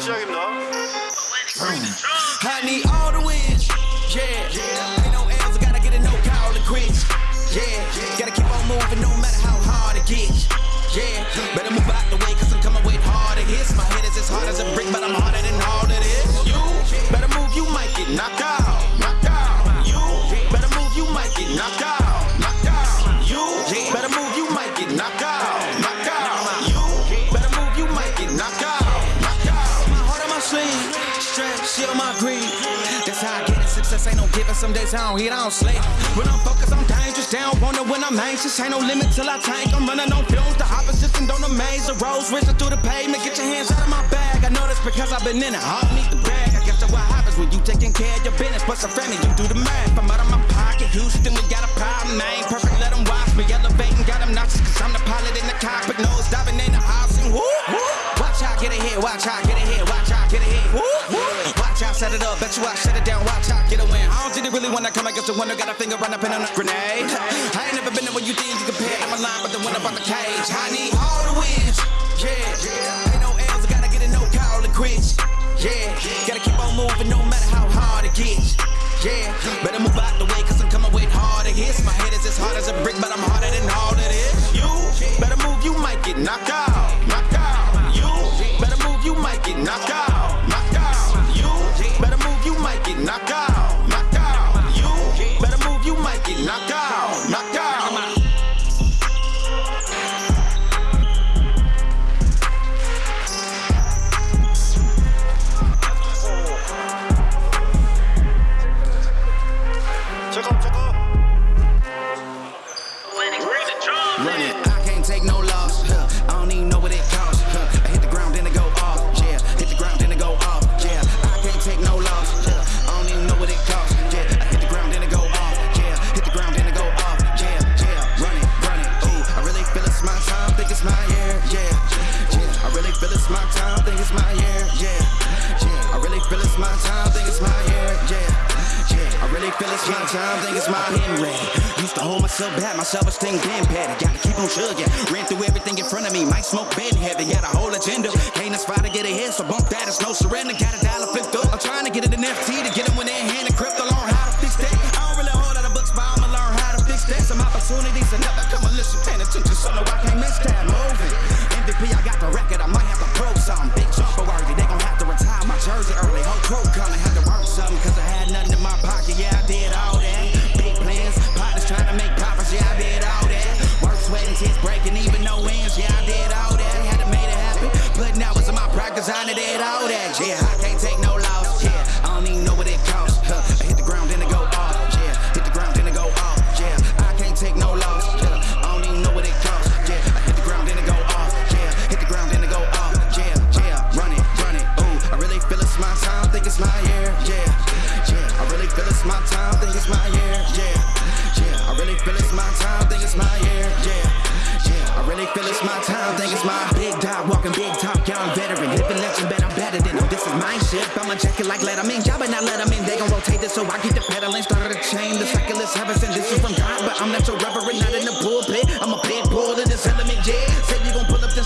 시작입니다. I different. Some days I don't eat, I don't sleep. When I'm focused, I'm dangerous. Down, wonder when I'm anxious. Ain't no limit till I tank. I'm running on fumes. The opposition don't amaze. The roads racing through the pavement. Get your hands out of my bag. I know this because I've been in it. I don't need the bag. I guess that's what happens when you taking care of your business. But some family, you do the math. I'm out of my pocket. Houston, we got a problem. I ain't perfect, let them watch me. Elevating, got them nauseous. Cause I'm the pilot in the cockpit. Nose diving in the option. Woo. Watch out, get ahead. Watch out, get ahead. Watch out, get ahead. Woo. Watch out, set it up. Bet you I shut it down. Watch really wanna come against the one who got a finger on a pin on a grenade. I ain't never been the one you think you compare. I'm a lion, but the one on the cage. my self-esteem getting petty. Gotta keep on chugging. Ran through everything in front of me. Might smoke bed heavy. Got a whole agenda. Can't aspire to get ahead, so bump that. It's no surrender. Got a dollar flipped up. I'm trying to get it an FT to get them when they're hand and crypto on how to fix that. I don't really hold out of books, but I'ma learn how to fix that. Some opportunities are never come unless listen paying attention. So no, I can't miss that moving. MVP, I got the record. I might have to prove something. Big jumper worthy. They gon' have to retire my jersey early. Whole crew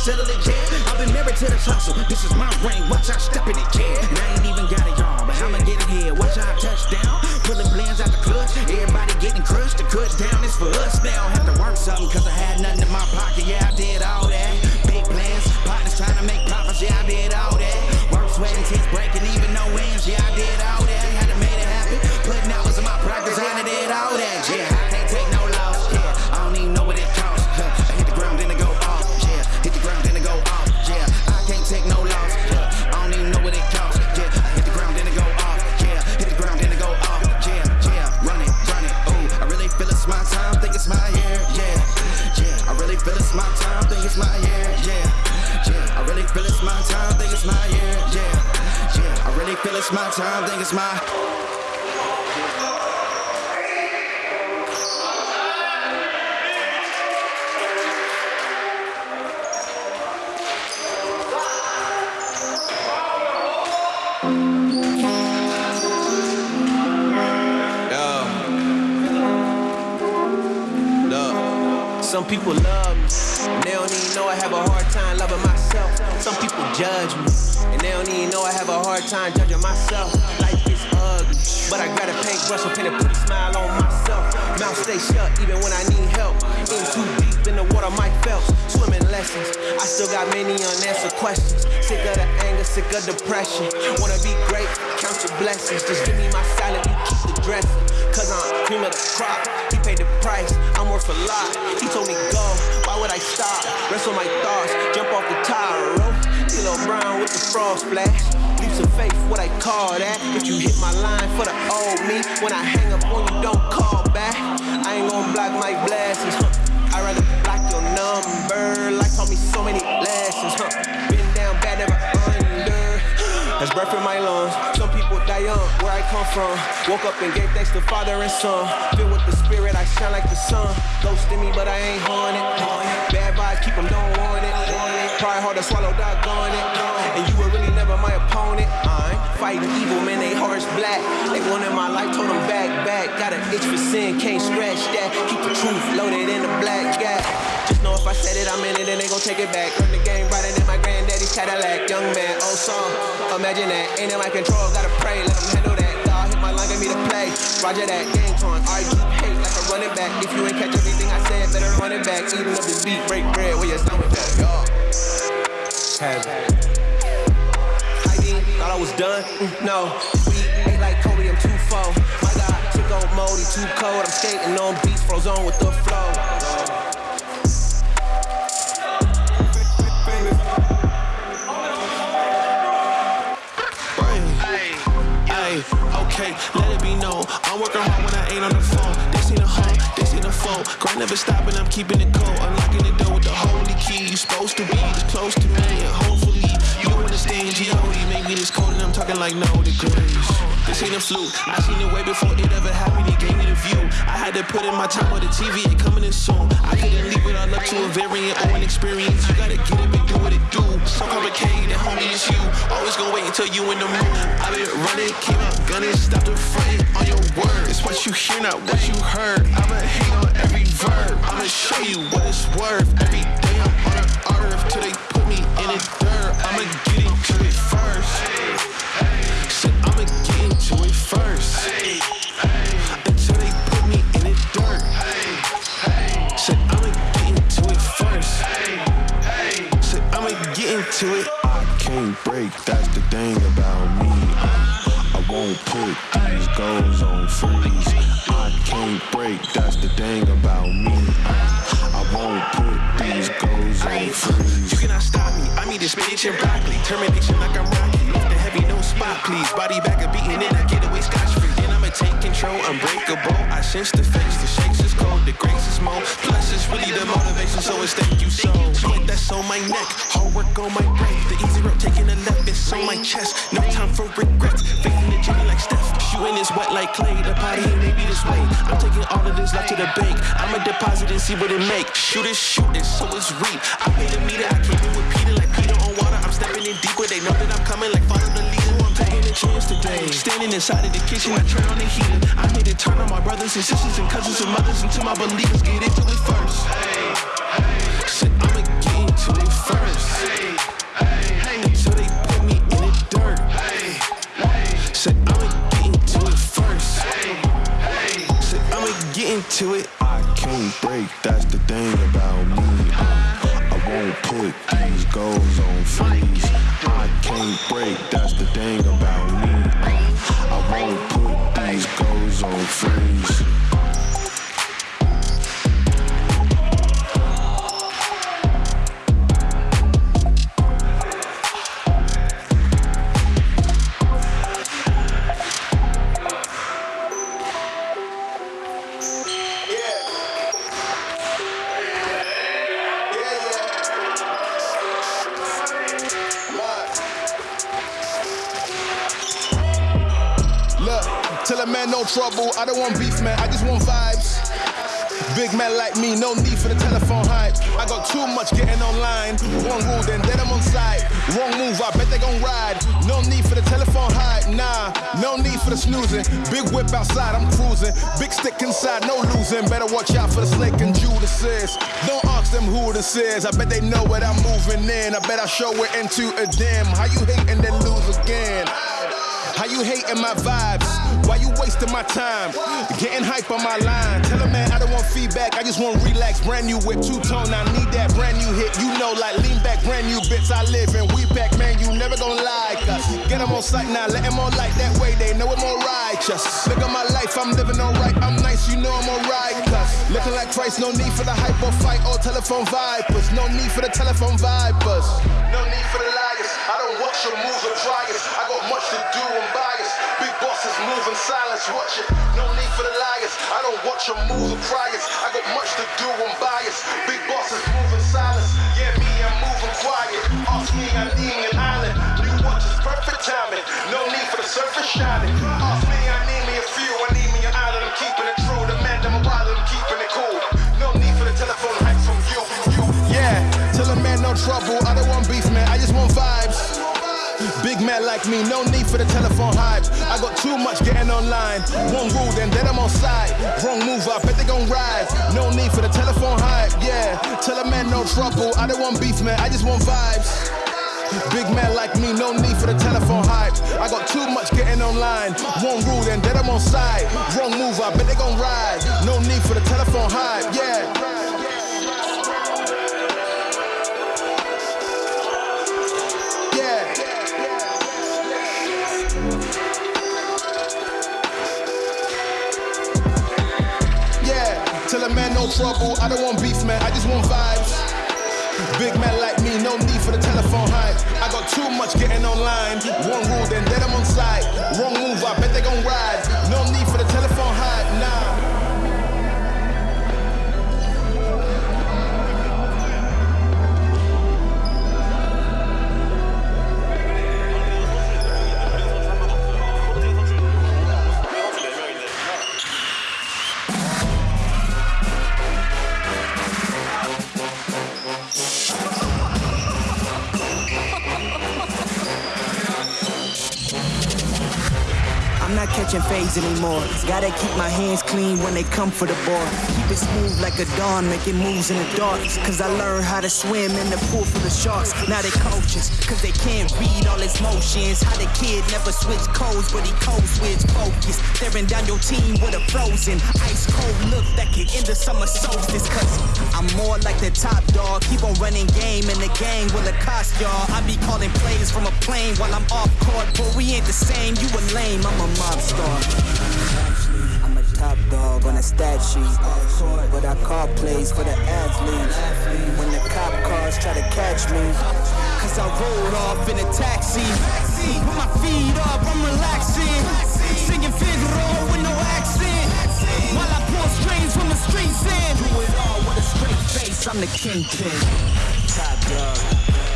settle it, yeah. I've been married to this hustle. This is my ring. Watch out, step in it. time, think it's my judge me, and they don't even know I have a hard time judging myself. Life is ugly, but I got a paintbrush and paint a smile on myself. Mouth stay shut even when I need help. In too deep in the water, Mike Phelps. Swimming lessons. I still got many unanswered questions. Sick of the anger, sick of depression. Wanna be great, count your blessings. Just give me my salad, you keep the dressing. Cause I'm cream of the crop. He paid the price, I'm worth a lot. He told me go, why would I stop? Wrestle my thoughts, jump off the tire rope. D'Lo Brown with the frog splash. Leaps of faith, what I call that. If you hit my line for the old me, when I hang up on you, don't call back. I ain't gonna block my blessings, huh? I'd rather block your number. Life taught me so many lessons, huh? Been down bad, never under. There's breath in my lungs. Die young, where I come from. Woke up and gave thanks to Father and Son. Filled with the Spirit, I shine like the sun. Ghost in me, but I ain't haunted. Bad vibes, keep them, don't want it. Try hard to swallow, doggone it. And you were really never my opponent. I ain't fighting evil, man, they hearts black. They wanted my life, told them back, back. Got an itch for sin, can't scratch that. Keep the truth loaded in the black gap. Just know if I said it, I'm in it, and they gon' take it back. Run the game brighter than my granddaddy's Cadillac. Young man, old song, imagine that. Ain't in my control, gotta pray, let them handle that. God hit my line, get me to play. Roger that, game time. I keep hate like a running back. If you ain't catch everything I said, better run it back. Even up this beat, break bread, where your stomach at, y'all. Heavy. I thought I was done. Mm, No, we ain't like Kobe, I'm too full. My God, took on moldy, too cold. I'm skating on beats, froze on with the flow. Grind never stopping, I'm keeping it cold. Unlocking the door with the holy key. You supposed to be this close to me, you G.O.D. Make me this cold, and I'm talking like no degrees. This ain't a fluke. I seen it way before it ever happened. He gave me the view. I had to put in my time on the TV. It coming in soon. I couldn't leave it all up to a variant or an experience. You gotta get it and do what it do. So complicated, homie, it's you. Always gonna wait until you in the mood. I been running, came out gunning, stop the frontin' on your word. It's what you hear, not what you heard. I'ma hate on every verb. I'ma show you what it's worth. Every day I'm on the earth till they put me in the dirt. I'ma get I the face, the shakes is cold, the grace is more. Plus, it's really the motivation, so it's thank you so. Sweat that's on my neck, hard work on my brain. The easy road taking a left, it's on my chest. No time for regrets. Faking the journey like Steph. Shooting is wet like Klay. The party ain't maybe this way. I'm taking all of this life to the bank. I'ma deposit and see what it make. Shoot it, shoot it, so it's reap. I paid a meter, I with Peter like Peter on water. I'm stepping in deeper. They know that I'm coming like follow today. Standing inside of the kitchen, I turn on the heater. I made it turn on my brothers and sisters and cousins and mothers until my believers get into it first. Shit, I'ma get into it first. Until they put me in the dirt. Shit, I'ma get into it first. Shit, I'ma get into it. I can't break, that's the thing about me. I won't put these goals goals trouble. I don't want beef, man. I just want vibes. Big man like me, no need for the telephone hype. I got too much getting online. One rule, then dead I'm on side. Wrong move, I bet they gon' ride. No need for the telephone hype, nah. No need for the snoozing. Big whip outside, I'm cruising. Big stick inside, no losing. Better watch out for the snake and Judas. Don't ask them who this is. I bet they know what I'm moving in. I bet I show it into a dim. How you hate and then lose again? How you hating my vibes? Why you wasting my time? Getting hype on my line. Tell a man I don't want feedback, I just want relax. Brand new whip, two tone, I need that brand new hit. You know, like lean back, brand new bits I live in. We back, man, you never gonna like us. Get them on sight now, let them on like that way, they know I'm more righteous. Look at my life, I'm living alright, I'm nice, you know I'm alright. Looking like Christ, no need for the hype or fight or telephone vipers. No need for the telephone vipers. No need for the liars. I don't watch your moves or try. I got much to in silence, watch it. No need for the liars. I don't watch your moves or it. I got much to do, I'm biased. Big bosses move in silence. Yeah, me, I'm moving quiet. Ask me, I need an island. New watch is perfect timing. No need for the surface shining. Ask me, I need me a few. I need me an island. I'm keeping it true. The man, I'm a wild, I'm keeping it cool. No need for the telephone hype from you. you. Yeah, tell a man no trouble. Like me, no need for the telephone hype. I got too much getting online. One rule, then then I'm on side. Wrong move, I bet they gon' rise. No need for the telephone hype, yeah. Tell a man no trouble. I don't want beef, man. I just want vibes. Big man like me, no need for the telephone hype. I got too much getting online. One rule, then then I'm on side. Wrong move, I bet they gon' rise. No need for the telephone hype, yeah. Yeah. Trouble. I don't want beef, man. I just want vibes. Big man like me, no need for the telephone hype. I got too much getting online. One rule, then then I'm on side. Wrong move, I bet not catching fades anymore. Gotta keep my hands clean when they come for the ball. Keep it smooth like a dawn, making moves in the dark. Cause I learned how to swim in the pool full of sharks. Now they coaches, cause they can't read all his motions. How the kid never switch codes, but he codes switch focus. Staring down your team with a frozen, ice cold look that can end the summer solstice. Cause I'm more like the top dog. Keep on running game in the gang with a cost, y'all. I be calling plays from a plane while I'm off court. But we ain't the same, you a lame, I'm a mob star. I'm a top dog on a stat sheet. But I call plays for the athletes. When the cop cars try to catch me. Cause I rolled off in a taxi. Put my feet up, I'm relaxing. Singing Figaro with no accent. While I pour strings from the streets in. Do it all with a straight face, I'm the kingpin. Top dog,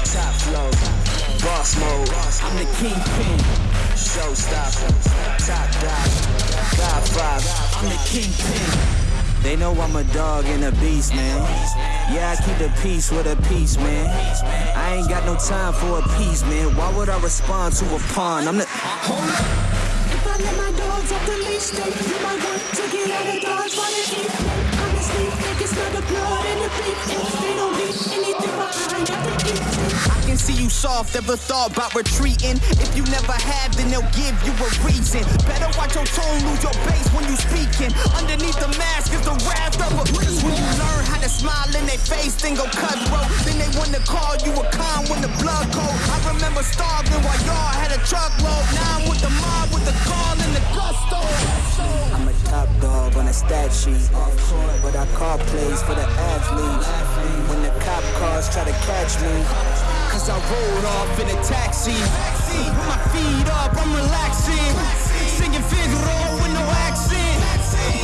top flow, boss mode. I'm the kingpin. Showstopper, top dog, Godfather. I'm the kingpin. They know I'm a dog and a beast, man. Yeah, I keep the peace with a peace, man. I ain't got no time for a piece, man. Why would I respond to a pawn? I'm the. Hold up. If I let my dogs off the leash, then you might want to get out of dodge while they eat. Honestly, they can smell the blood and the beef. If they don't leave anything. I can see you soft, ever thought about retreating. If you never have, then they'll give you a reason. Better watch your tone, lose your base when you speaking. Underneath the mask is the wrath of a beast. When you learn how to smile in their face, then go cutthroat. Then they wanna call you a con when the blood cold. I remember starving while y'all had a truckload. Now I'm with the mob with the call and the gusto. I'm a top dog on a stat sheet. But I call plays for the athletes. When the cop cars try to catch me. Cause I rolled off in a taxi. Put my feet up, I'm relaxing. Singing Figaro with no accent.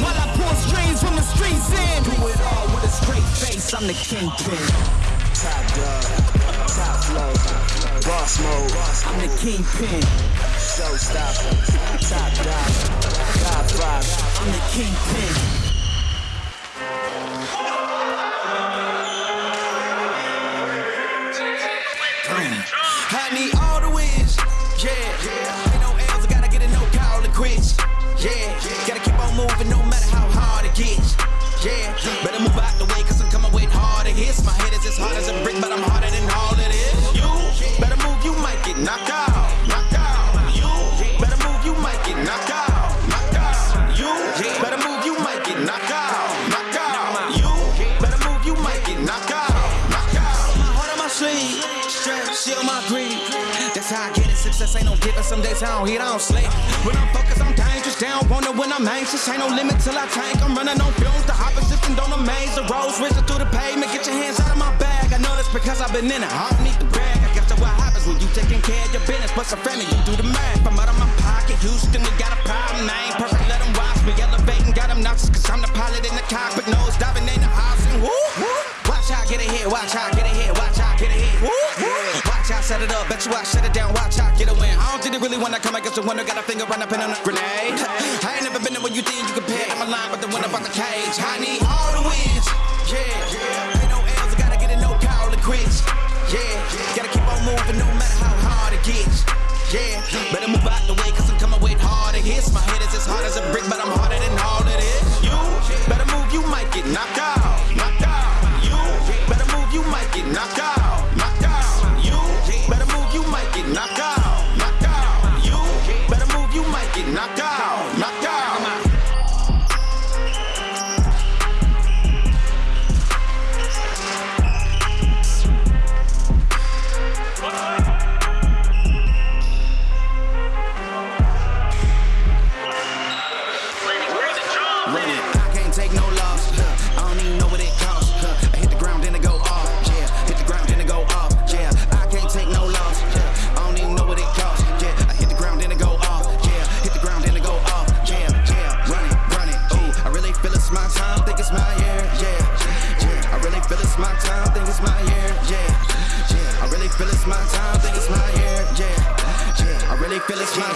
While I pour strings from the streets in. Do it all with a straight face, I'm the kingpin. Top dog, top flow, boss mode. I'm the kingpin. Showstopper, top dog, Godfather. I'm the kingpin. I need all the wins. Yeah. yeah. Ain't no L's, I gotta get a no call to quits. Yeah. yeah. Gotta keep on moving no matter how hard it gets. Yeah. yeah. Better move out the way, cause I'm coming with harder hits. My head is as hard as a brick, but I'm harder than all This ain't no different. Some days I don't hit, I don't sleep. When I'm focused, I'm dangerous. Down, wonder when I'm anxious. Ain't no limit till I tank. I'm running on fumes. The opposition don't amaze. The roads racing through the pavement. Get your hands out of my bag. I know that's because I've been in it. I don't need the bag. I guess that's what happens when you taking care of your business. But some family, you do the math. I'm out of my pocket. Houston, we got a problem. I ain't perfect. Let them watch me elevating. Got them noxious. Cause I'm the pilot in the cockpit. Nose diving in the option. Woo, woo. Watch how I get it here. Watch how I get it here. Watch how set it up, bet you I shut it down, watch I get a win. I don't think they really wanna come against the winner, got a finger run up in on a grenade. I ain't never been to what you think you can pay. I'm a line, but the one about the cage. I need all the wins, yeah.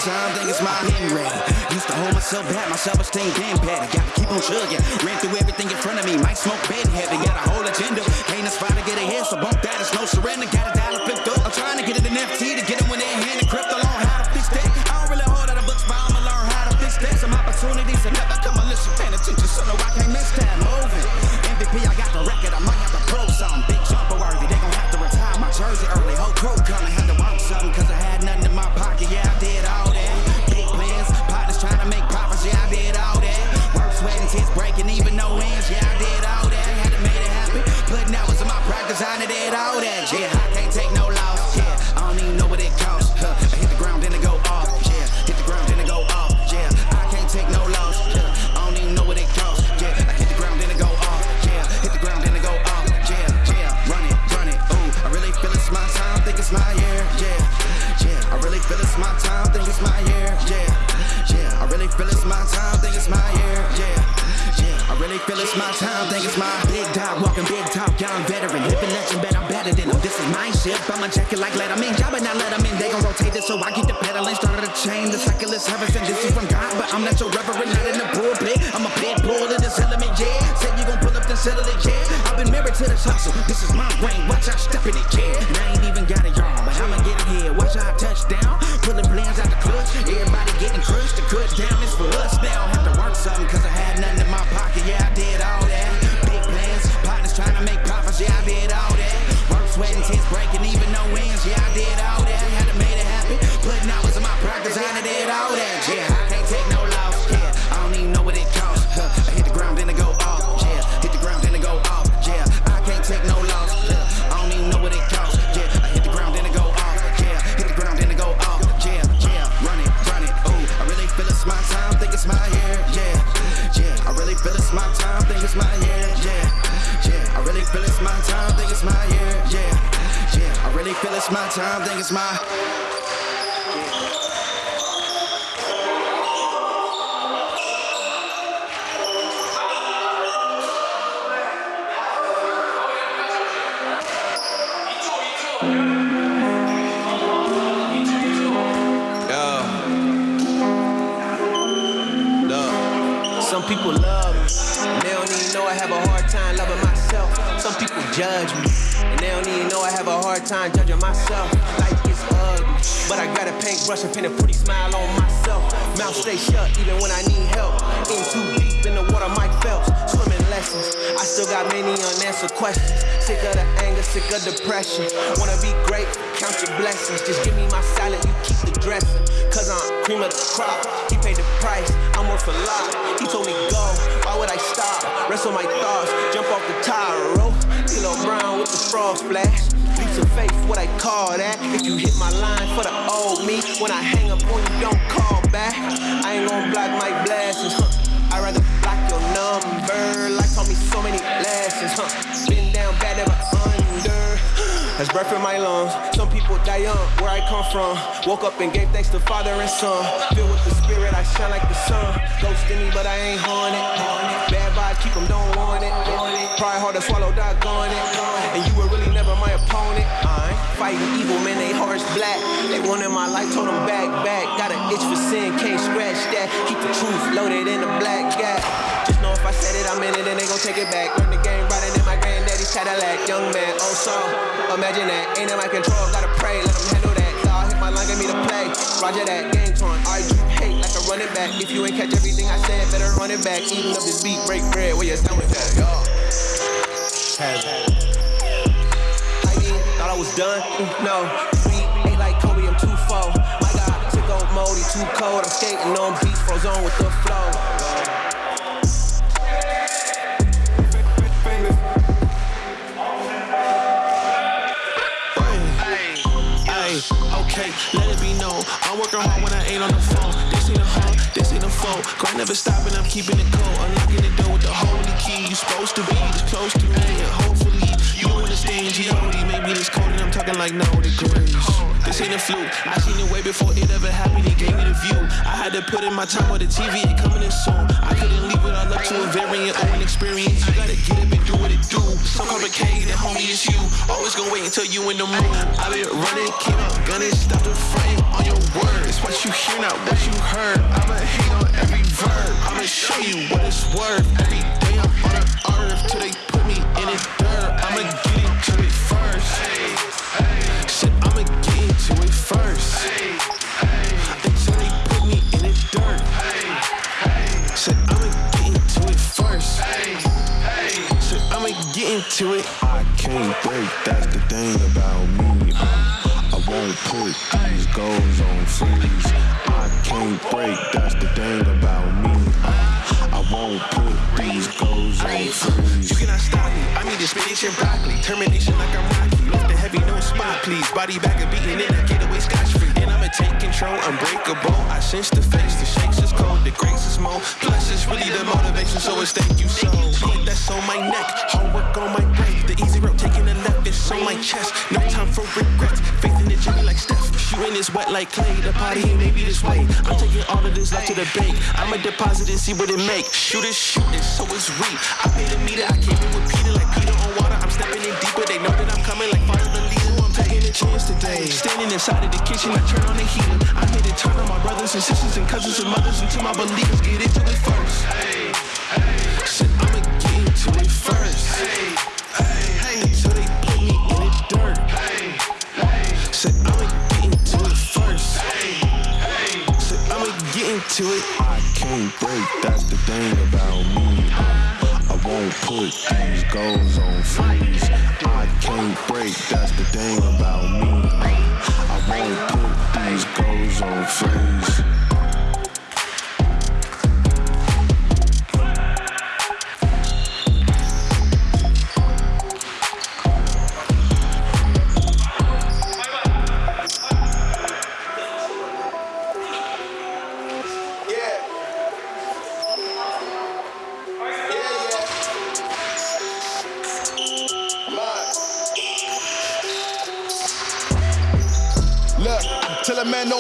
time, think it's my Henry. Used to hold myself back, my self-esteem game patty. Gotta keep on chugging. Ran through everything in front of me, might smoke bed heavy. Got a whole agenda price, a lot. He told me go, why would I stop? Rest on my thoughts, jump off the tire, oh. roll. D'Lo Brown with the frog splash. Leaps of faith, what I call that. If you hit my line for the old me, when I hang up on you, don't call back. I ain't gon' block my blessings, huh? I'd rather block your number. Life taught me so many lessons, huh? That's breath in my lungs. Some people die young, where I come from. Woke up and gave thanks to Father and Son. Filled with the Spirit, I shine like the sun. Ghost in me, but I ain't haunted. Bad vibe, keep them, don't want it. Pride hard to swallow, doggone it. And you were really never my opponent. I ain't fighting evil, man, they hearts black. They wanted my life, told them back, back. Got an itch for sin, can't scratch that. Keep the truth loaded in a black gap. Just know if I said it, I'm in it, and they gon' take it back. Learn the game brighter than my granddaddy's Cadillac. Young man, oh so, imagine that. Ain't in my control, gotta pray, let them handle that. Y'all hit my line, get me to play. Roger that, game torn. I you hate like a running back. If you ain't catch everything I said, better run it back. Eating up this beat, break bread, where you stand with that, y'all. I mean, thought I was done. Mm, no, sweet, ain't like Kobe, I'm too full. My God, moldy, too cold. I'm skating on beats, froze on with the flow. Ay, okay, let it be known. I'm working hard when I ain't on the phone. This ain't a home, this ain't a phone. Grind never stopping, I'm keeping it cold. Unlocking the door with the holy key. You're supposed to be this close to me, and hopefully Maybe this I'm talking like no degrees. This ain't a fluke. I seen it way before it ever happened. It gave me the view. I had to put in my time with the TV. It coming in soon. I couldn't leave it all up to a variant or an experience. You gotta get up and do what it do. So complicated, homie, it's you. Always gonna wait until you in the mood. I been running, came out gunning, stop the frame on your words. What you hear, not what you heard. I'ma hate on every verb. I'ma show you what it's worth. Every day I'm on the earth till they put me in the first. Shit, I'ma get into it first. Until they put me in the dirt. Shit, I'ma get into it first. Shit, I'ma get into it. I can't break, that's the thing about me. Um, I won't put these goals on freeze. I can't break, that's the thing about me. Um, I won't put these goals on freeze. You cannot stop me. I need the spinach and broccoli. Termination like I'm Body back and beating it, I get away scotch free. And I'ma take control, unbreakable. I sense the face, the shakes is cold, the grace is more. Plus, it's really the motivation, so it's thank you so. Put that's on my neck, hard work on my brain. The easy road taking the left, it's on my chest. No time for regrets. Faith in the journey like Steph. Shooting is wet like Klay. The party ain't maybe this way. I'm taking all of this left to the bank. I'ma deposit and see what it make. Shoot it, shoot it, so it's reap. I paid a meter, I in with Peter like Peter on water. I'm stepping in deeper. They know that I'm coming like father the leader. I'm taking a chance today. Standing inside of the kitchen, I turn on the heater. I hit it, turn on my brothers and sisters and cousins and mothers until my believers get into it first. Hey, hey. Shit, I'ma get into it first. Hey, hey. Until they put me in the dirt. Said I'ma get into it first. Said I'ma get into it. I can't break, that's the thing about me. I won't put these goals on freeze. I can't break, that's the thing about me. I won't put these goals on freeze.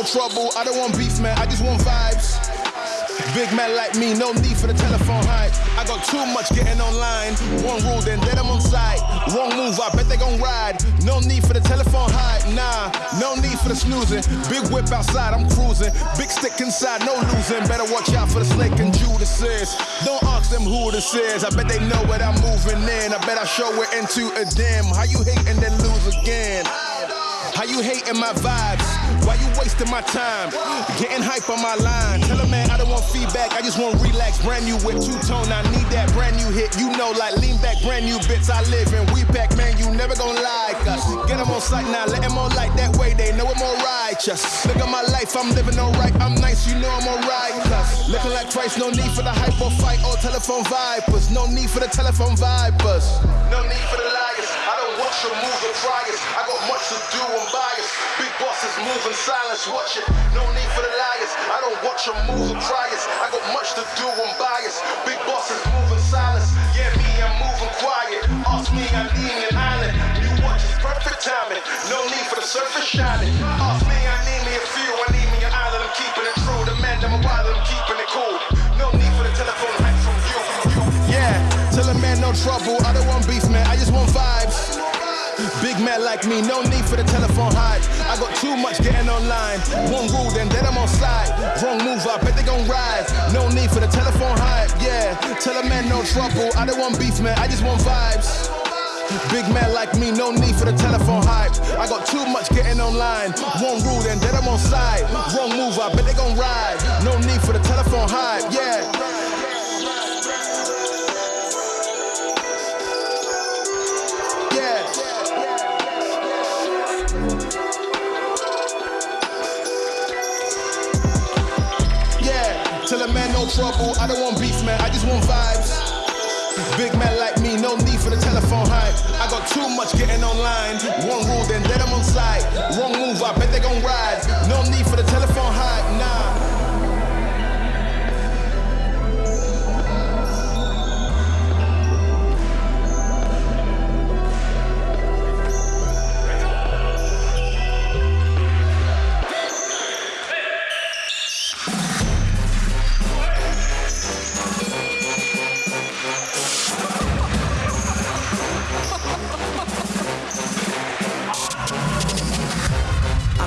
Trouble. I don't want beef, man. I just want vibes. Big man like me, no need for the telephone hype. I got too much getting online. One rule, then let 'em on site. Wrong move, I bet they gon' ride. No need for the telephone hype, nah. No need for the snoozing. Big whip outside, I'm cruising. Big stick inside, no losing. Better watch out for the snake and Judas. Don't ask them who this is. I bet they know what I'm moving in. I bet I show it into a dim. How you hate and then lose again? How you hating my vibes? Why you wasting my time? Getting hype on my line. Tell a man I don't want feedback, I just want relax. Brand new with two tone, I need that brand new hit. You know, like lean back, brand new bits I live in. We pack, man, you never gonna like us. Get them on sight now, let them on light that way, they know I'm all righteous. Look at my life, I'm living alright, I'm nice, you know I'm alright. Cause looking like Christ, no need for the hype or fight or telephone vipers. No need for the telephone vipers. No need for the liars. I don't move and try it. I got much to do, I'm biased. Big bosses moving in silence, watch it. No need for the liars. I don't watch them move and try. I got much to do, I'm biased. Big bosses moving in silence. Yeah, me, I'm moving quiet. Ask me, I'm leaning an island. New watch, is perfect timing. No need for the surface shining. Ask me, I need me a few. I need me an island. I'm keeping it true. The man, I'm a wild, I'm keeping it cool. No need for the telephone from you. Yeah, tell a man no trouble. I don't want beef, man like me, no need for the telephone hype. I got too much getting online. One rule, then then I'm on side. Wrong move, I bet they gon' ride. No need for the telephone hype. Yeah, tell a man no trouble. I don't want beef, man. I just want vibes. Big man like me, no need for the telephone hype. I got too much getting online. One rule, then then I'm on side. Wrong move, I bet they gon' ride. No need for the telephone hype. Yeah. Yeah, man no trouble. I don't want beef, man. I just want vibes. Big man like me, no need for the telephone hype. I got too much getting online. One rule, then let them on side. Wrong move, I bet they gon' ride. No need for the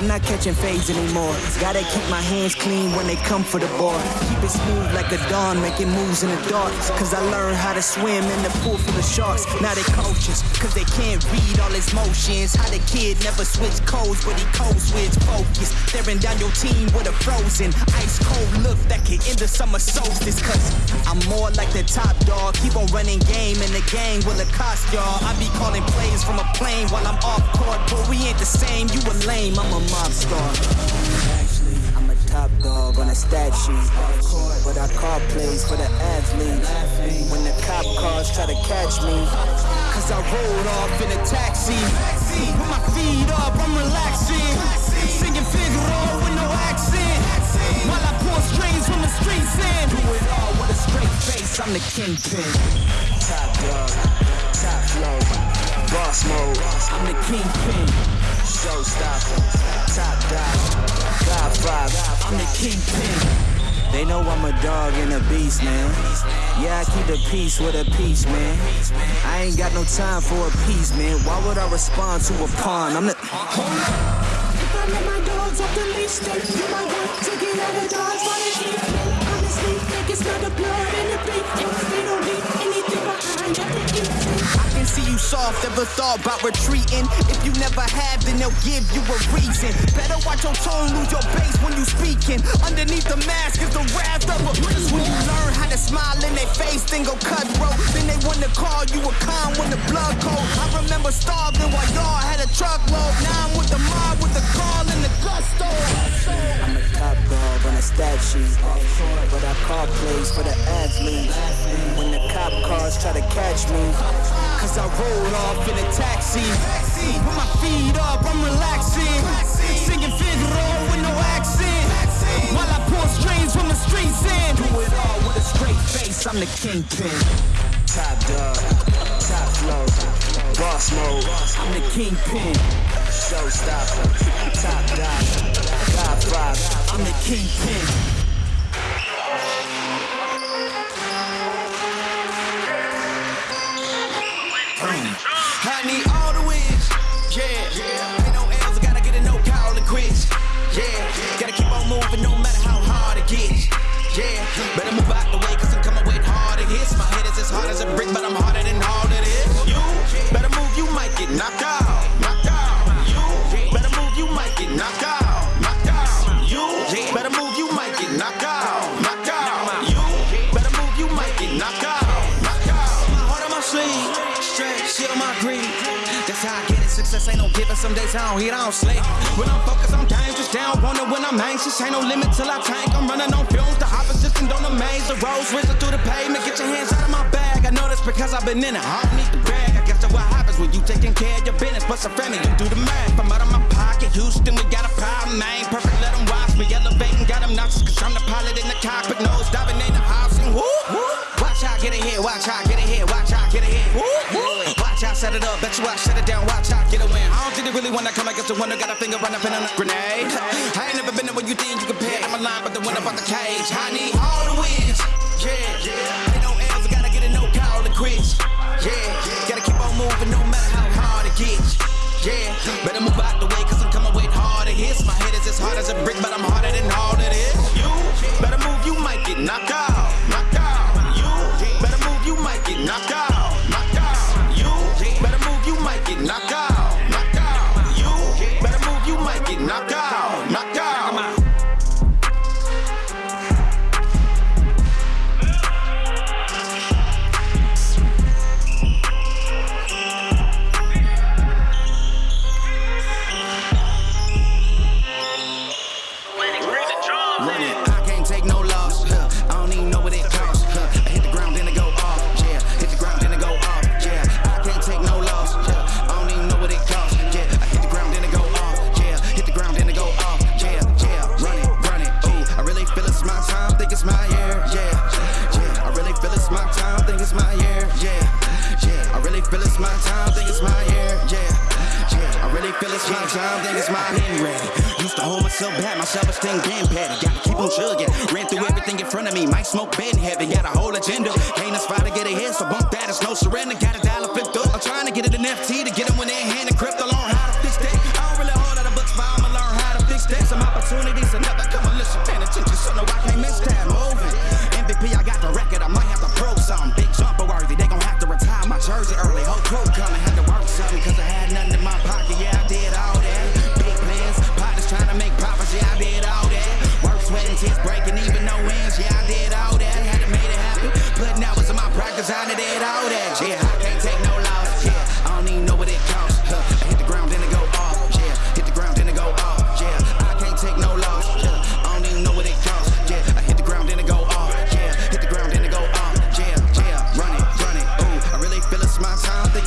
I'm not catching fades anymore. Gotta keep my hands clean when they come for the ball. Keep it smooth like a dawn, making moves in the dark. Cause I learned how to swim in the pool full of sharks. Now they coaches, cause they can't read all his motions. How the kid never switch codes, but he code switch focus. Staring down your team with a frozen, ice cold look that can end the summer solstice. Cause I'm more like the top dog. Keep on running game in the gang will it cost y'all. I be calling plays from a plane while I'm off court, but we ain't the same. You a lame, I'm a mob star. I'm a top dog on a stat sheet. But I call plays for the athletes. When the cop cars try to catch me, cause I rolled off in a taxi. With my feet up, I'm relaxing. Singing Figaro with no accent. While I pull strings from the streets and do it all with a straight face. I'm the kingpin. Top dog, top flow, boss mode. I'm the kingpin. Showstopper, top dog, Godfather. I'm the kingpin. They know I'm a dog and a beast, man. Yeah, I keep the peace with a peace, man. I ain't got no time for a piece, man. Why would I respond to a pawn? I'm the. If I let my dogs off the leash, they you might want to get out of they eat. Honestly, they can smell the blood and the. And they don't leave anything behind eat. See you soft, ever thought about retreating. If you never have, then they'll give you a reason. Better watch your tone, lose your base when you speaking. Underneath the mask is the wrath of a beast. When you learn how to smile in their face, then go cutthroat. Then they wanna call you a con when the blood cold. I remember starving while y'all had a truckload. Now I'm with the mob with the call and the gusto. Top dog on a stat sheet, but I call plays for the athletes. When the cop cars try to catch me, cause I rolled off in a taxi. With my feet up, I'm relaxing. Singing Figaro with no accent. While I pull strings from the streets and do it all with a straight face. I'm the kingpin. Top dog, top flow, boss mode. I'm the kingpin. Showstopper, top dog, Godfather. I'm the kingpin. I need all the wins. Yeah. Ain't no L's, I gotta get a no call it quits. Yeah. Gotta keep on moving no matter how hard it gets. Yeah. Better move out the way, cause I'm coming with harder hits. My head is as hard as a brick, but I'm harder Ain't. Some days I don't eat, I don't sleep. When I'm focused, I'm dangerous. Down, wonder when I'm anxious. Ain't no limit till I tank. I'm running on fumes. The opposition don't amaze. The roads whizzing through the pavement. Get your hands out of my bag. I know that's because I've been in it. I don't need the brag. I guess that's what happens when you taking care of your business. But some family, you do the math. I'm out of my pocket. Houston, we got a problem, man. Perfect, let them watch me. Elevating, got them nauseous. Cause I'm the pilot in the cockpit. Nose diving in the housing. Woo, woo. Watch out, get ahead. Watch out, get ahead. Watch Set it up. Bet you I shut it down. Watch out, get a win. I don't think they really wanna come against the winner. Got a finger run up in a grenade. I ain't never been there when you think you compare. I'm a line, but the winner about the cage. I need all the self-esteem getting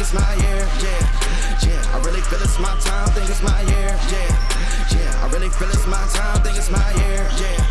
it's my year. Yeah, yeah, I really feel it's my time. Think it's my year. Yeah, yeah, I really feel it's my time. Think it's my year. Yeah.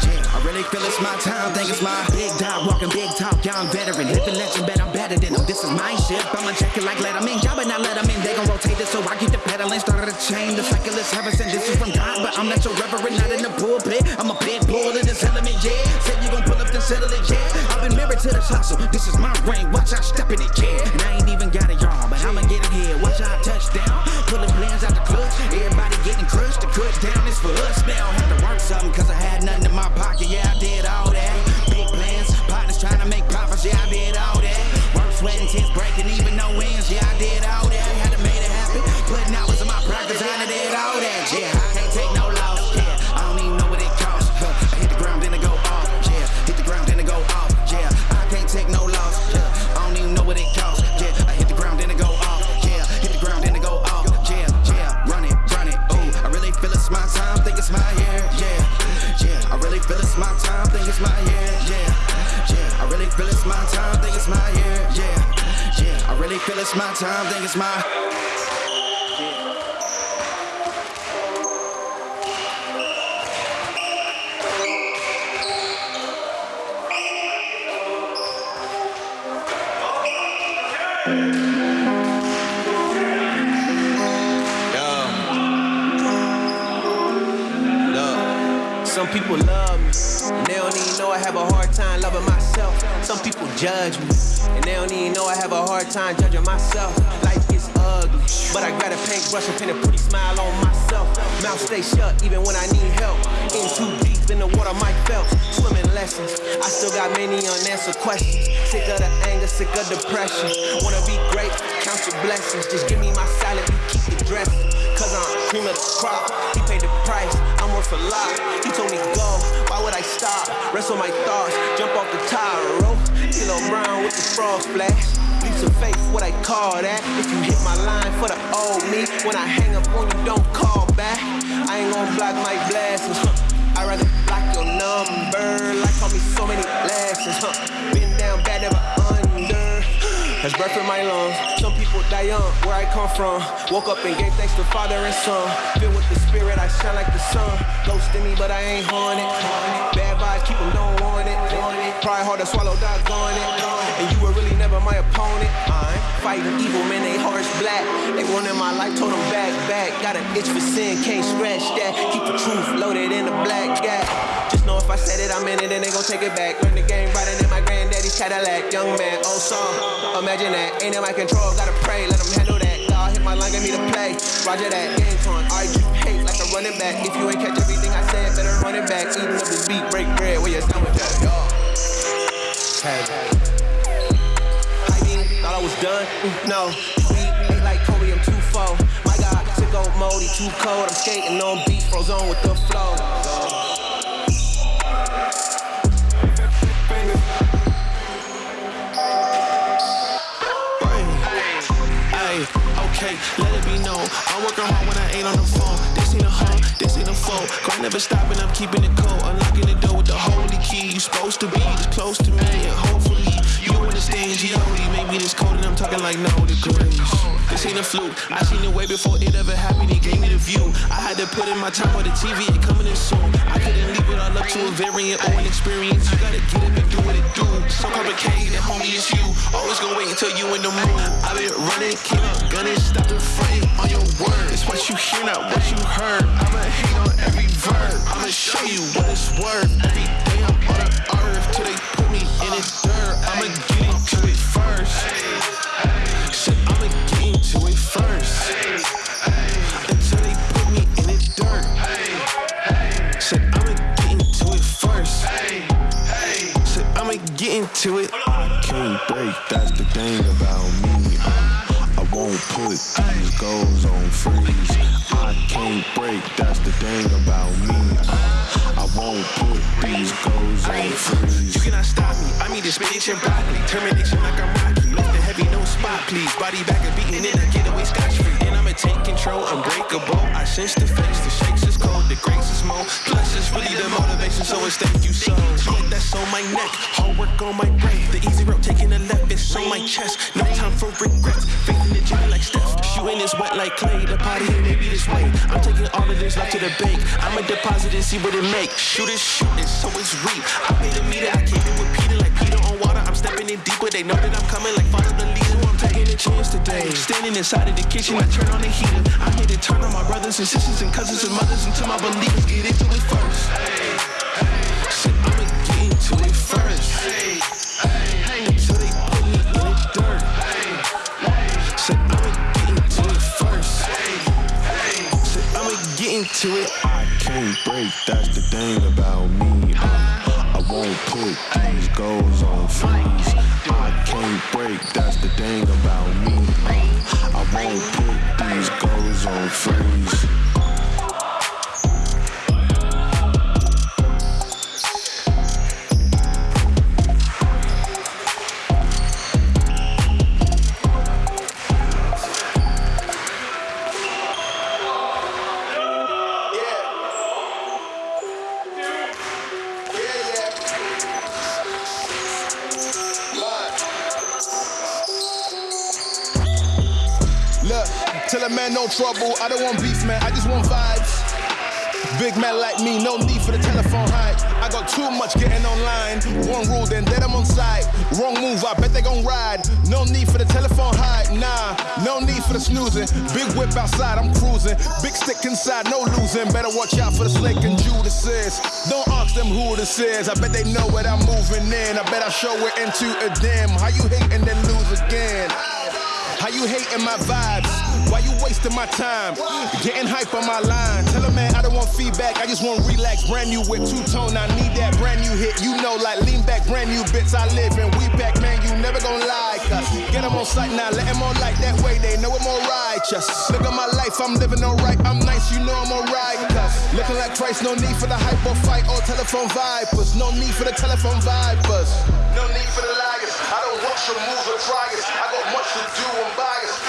Yeah, I really feel it's my time, think it's my big dog, walking big talk, young veteran, living legend, bet I'm better than them. This is my ship, I'ma check it like let 'em in. Y'all better not let 'em in, they gon' rotate it, so I keep the pedaling, started a chain. The cycle is heaven sent, this is from God, but I'm not your reverend, not in the pulpit. I'm a big bull in this element, yeah. Said you gon' pull up, then settle it, yeah. I've been married to this hustle, this is my ring, watch out, step in it, yeah. And I ain't even got it, y'all, but I'ma get it here, watch out, touchdown. Pulling plans out the clutch, everybody getting crushed, the cut down is for us now. I Had to work something, cause I had nothing in my pocket, yeah, I did all that. Big plans, partners trying to make profits, yeah, I did all that. Work, sweat, and tears breaking, even no wins, yeah, I did all that. It's my year, yeah, yeah. I really feel it's my time, think it's my year, yeah, yeah. I really feel it's my time, think it's my. Some people love have a hard time loving myself. Some people judge me, and they don't even know I have a hard time judging myself. Life is ugly, but I got a paintbrush and paint a pretty smile on myself. Mouth stay shut even when I need help. In too deep in the water, Mike Phelps. Swimming lessons, I still got many unanswered questions. Sick of the anger, sick of depression. Wanna be great, count your blessings. Just give me my salad, keep it dressing. Cause I'm cream of the crop. He paid the door for lock. He told me go, why would I stop? Rest on my thoughts, jump off the tire, roll. D'Lo Brown with the frog splash. Leaps of faith, what I call that. If you hit my line for the old me, when I hang up on you, don't call back. I ain't gonna block my blessings, huh? I rather block your number, like call me so many lessons, huh? Been down bad, never. Has breath in my lungs. Some people die young, where I come from. Woke up and gave thanks to Father and Son. Filled with the Spirit, I shine like the sun. Ghost in me, but I ain't haunted. Bad vibes, keep them, don't want it. Try hard to swallow, doggone it. And you were really never my opponent. I'm fighting evil, man, they hearts black. They wanted my life, told them back, back. Got an itch for sin, can't scratch that. Keep the truth loaded in the black gap. Just know if I said it, I'm in it, and they gon' take it back. Learn the game riding in my granddaddy's Cadillac. Young man, oh, old song. Imagine that, ain't in my control, gotta pray, let them handle that. God hit my line, get me to play. Roger that, game time. Argue, hate like a running back. If you ain't catch everything I said, better run it back. Eating up this beat, break bread, where your sandwich at, y'all. Hey. I thought I was done? Mm, No. Ain't like Kobe, I'm too full. My God, sicko mode, he too cold. I'm skating on beats, froze on with the flow. Let it be known. I'm working hard when I ain't on the phone. This ain't a home, this ain't a phone. Grind never stopping, I'm keeping it cold. Unlocking the door with the holy key. You supposed to be this close to me, and hopefully understand G.O.D. Made me this cold, and I'm talking like no degrees. This ain't a fluke. I seen it way before it ever happened. He gave me the view. I had to put in my time with the TV. It coming in soon. I couldn't leave it all up to a variant or an experience. You gotta get it and do what it do. So complicated, homie, it's you. Always gonna wait until you in the mood. I been running, keep up gunning, stop the fronting on your word. It's what you hear, not what you heard. I'ma hate on every verb. I'ma show you what it's worth. Every day I'm on the earth till they put me in the dirt. I'ma get it. Shit, I'ma get into it first. Until they put me in the dirt. Said I'ma get into it first. Said I'ma get into it. can't break, that's the thing about me. Uh, I won't put these goals on freeze. I can't break, that's the thing about me. Uh, I won't put these goals on freeze. You cannot stop me. I mean the spinach and broccoli. Termination like I'm spot, please. Body back and beating it, I get away scotch free. And I'ma take control, unbreakable. I sense the face, the shakes is cold, the grace is more. Plus it's really the motivation, so it's thank you so. Yeah, that's on my neck, hard work on my brain. The easy road taking a left, it's on my chest. No time for regrets. Faith in the gym like Steph. Shooting is wet like Klay. The party and maybe this way. I'm taking all of this life to the bank. I'ma deposit and see what it make. Shoot it, shoot it, so it's real. I pay the meter, I came in with Peter like Peter on water. I'm stepping in deeper. They know that I'm coming like follow the leader. Chance today. Standing inside of the kitchen, I turn on the heater. I'm here to turn on my brothers and sisters and cousins and mothers until my believers get into it first. Shit, I'ma get into it first. Until they put me in the dirt. Said I'ma get into it first. Said I'ma get into it. I can't break, that's the thing about me. Uh, I won't put these goals on freeze. Can't break, that's the thing about me. I won't put these goals on freeze. Trouble. I don't want beef, man. I just want vibes. Big man like me, no need for the telephone hype. I got too much getting online. One rule, then dead I'm on site. Wrong move, I bet they gon' ride. No need for the telephone hype, nah. No need for the snoozing. Big whip outside, I'm cruising. Big stick inside, no losing. Better watch out for the snake and Judas. Don't ask them who this is. I bet they know what I'm moving in. I bet I show it into a dim. How you hate and then lose again? How you hating my vibes? Why you wasting my time? Getting hype on my line. Tell a man I don't want feedback. I just want relax. Brand new with two tone. I need that brand new hit. You know, like lean back, brand new bits. I live in. We back, man. You never gonna like us. Get them on sight now. Let them on like that way. They know I'm all righteous. Look at my life. I'm living alright. I'm nice. You know I'm alright. Cause look Looking like Christ, no need for the hype or fight or telephone vipers. No need for the telephone vipers. No need for the liars. I don't watch your moves or it. I got much to do, I'm biased.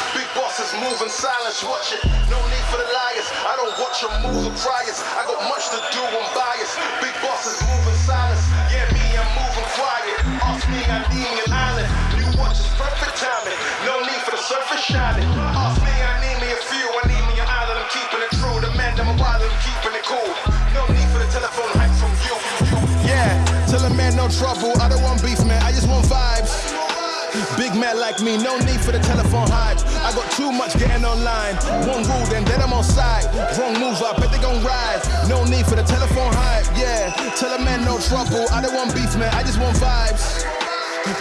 In silence, watch it. No need for the liars. I don't watch your moves or try. I got much to do, I'm biased. Big bosses move in silence. Yeah, me, I'm moving quiet. Ask me, I need an island. New watch is perfect timing. No need for the surface shining. Ask me, I need me a few. I need me an island. I'm keeping it true. The man, I'm a wild, I'm keeping it cool. No need for the telephone hype from you. Yeah, tell a man no trouble. I don't want Man like me, no need for the telephone hype. I got too much getting online. One rule, then then I'm on side. Wrong move, I bet they gon' ride. No need for the telephone hype, yeah. Tell a man no trouble. I don't want beef, man. I just want vibes.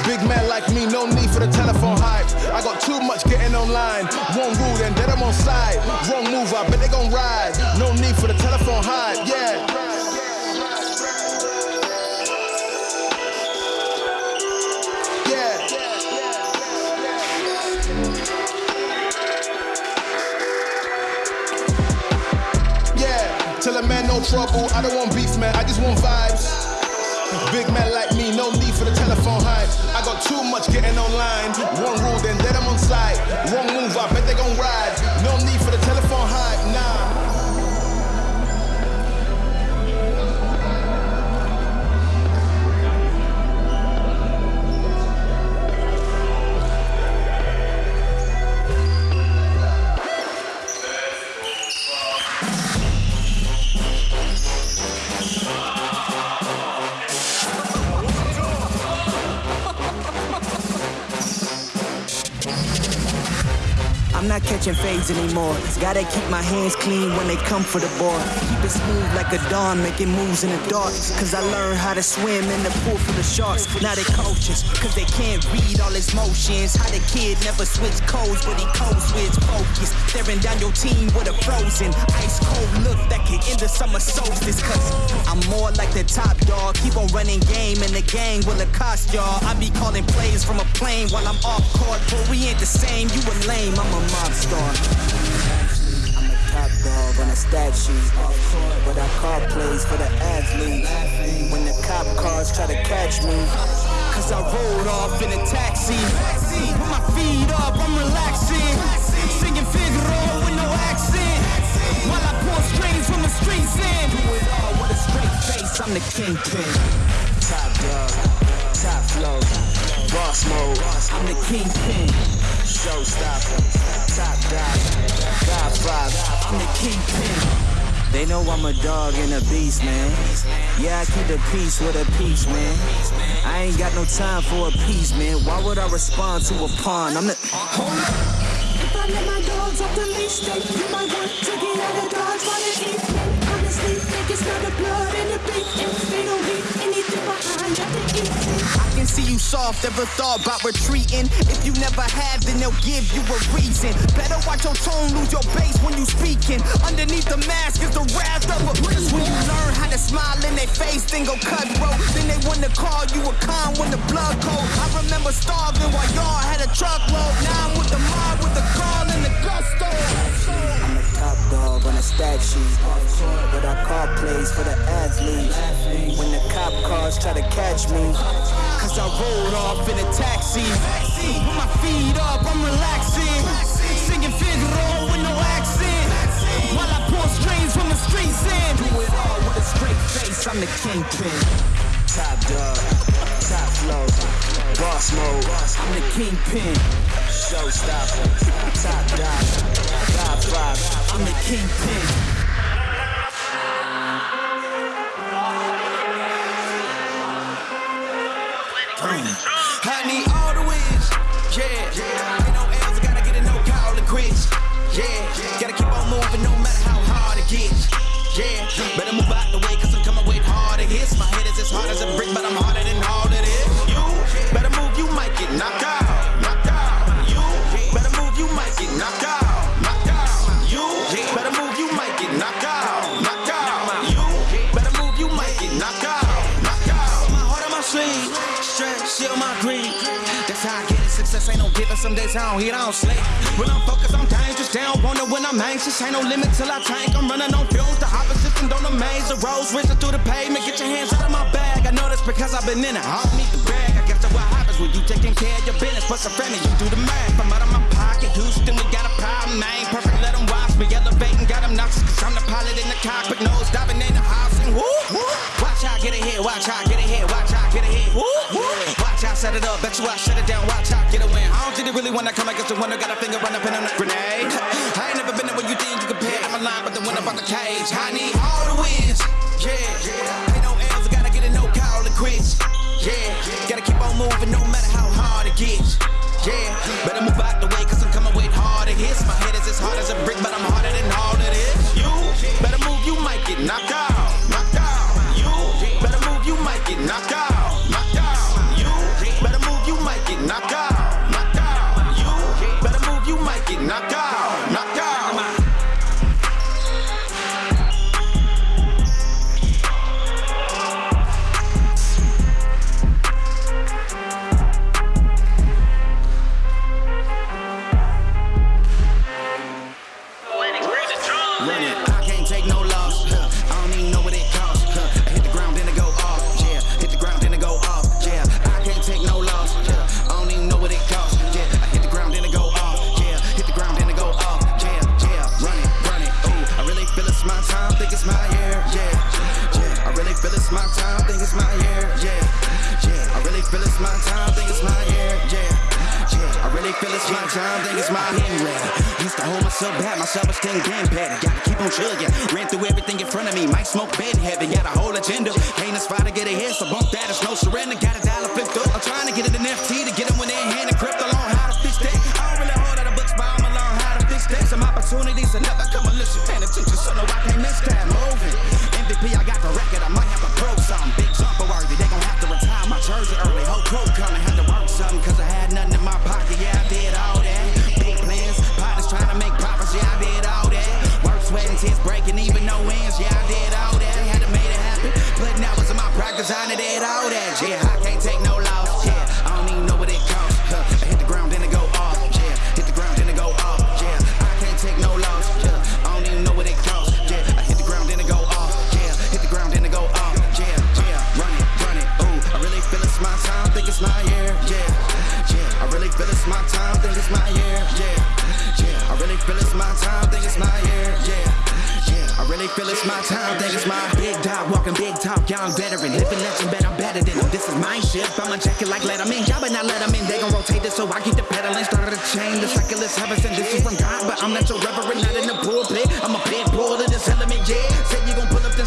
Big man like me, no need for the telephone hype. I got too much getting online. One rule, then then I'm on side. Wrong move, I bet they gon' ride. No need for the telephone hype. Yeah. Trouble. I don't want beef, man. I just want vibes. Big man like me, no need for the telephone hype. I got too much getting online. One rule, then then I'm on side. Wrong move, I bet they gon' ride. No need for I'm not catching fades anymore. Gotta keep my hands clean when they come for the ball. Keep it smooth like a dawn, making moves in the dark. Cause I learned how to swim in the pool full of sharks. Now they coaches, cause they can't read all his motions. How the kid never switch codes, but he codes switch focus. Staring down your team with a frozen, ice cold look that can end the summer solstice. Cause I'm more like the top dog. Keep on running game and the gang will accost y'all. I be calling plays from a plane while I'm off court. But we ain't the same, you a lame, I'm a mob star. I'm a top dog on a stat sheet. But I call plays for the athletes. When the cop cars try to catch me. Cause I rolled off in a taxi. Put my feet up, I'm relaxing. Singing Figaro with no accent. While I pour strings from the streets in. Do it all with a straight face, I'm the kingpin. Top dog, top flow, boss mode. I'm the kingpin. Showstopper, top dog, Godfather. I'm the kingpin. They know I'm a dog and a beast, man. Yeah, I keep the peace with a peace, man. I ain't got no time for a piece, man. Why would I respond to a pawn? I'm the. Hold If I let my dogs off the leash, they you might want to get out of dodge while they eat. Honestly, think it's not the blood in the beat. And they don't leave anything behind that they eat can see you soft, ever thought about retreating. If you never have, then they'll give you a reason. Better watch your tone, lose your bass when you speaking. Underneath the mask is the wrath of a prince. When you learn how to smile in their face, then go cutthroat. Then they want to call you a con when the blood cold. I remember starving while y'all had a truckload. Now I'm with the mob with the call and the gusto. Dog on a stat sheet. But I call plays for the athletes. When the cop cars try to catch me. Cause I rolled off in a taxi. Put my feet up, I'm relaxing. Singing Figaro with no accent. While I pour strings from the streets in. Do it all with a straight face, I'm the kingpin. Top dog, top flow, boss mode. I'm the kingpin. Showstopper, top dog, Godfather. I'm the kingpin. I need all the wins. Yeah. Ain't no L's, gotta get it, no call it quits. Yeah. Gotta keep on moving no matter how hard it gets. Yeah. Better move as hard as a brick, but I'm harder than all of this. You better move, you might get knocked out. Knocked out. You better move, you might get knocked out. Knocked out. You better move, you might get knocked out. Knocked out. You better move, you might get knocked out. Knocked out. My heart on my sleeve, stress, shield my greed. How I it. Success ain't no given. Some days I don't eat, I don't sleep. When I'm focused, I'm dangerous. Don't wonder when I'm anxious. Ain't no limit till I tank. I'm running on fumes. The opposition don't Rolls racing through the pavement. Get your hands out of my bag. I know that's because I've been in it. I don't need the brag. I guess that's what happens when you taking care of your business. Plus a friend you do the math. I'm out of my pocket. Houston, we got a problem, man. Perfect, let them watch me. Elevating, got them nauseous. Cause I'm the pilot in the cockpit. Nose diving in the house and woo, woo. Watch out, get ahead. Watch out, get ahead. Watch set it up. Bet you I shut it down. Watch out, get a win. I don't think they really wanna come against the winner. Got a finger run up in a grenade. I ain't never been there when you think you compare. I'm a line, but the winner about the cage. I need all the wins.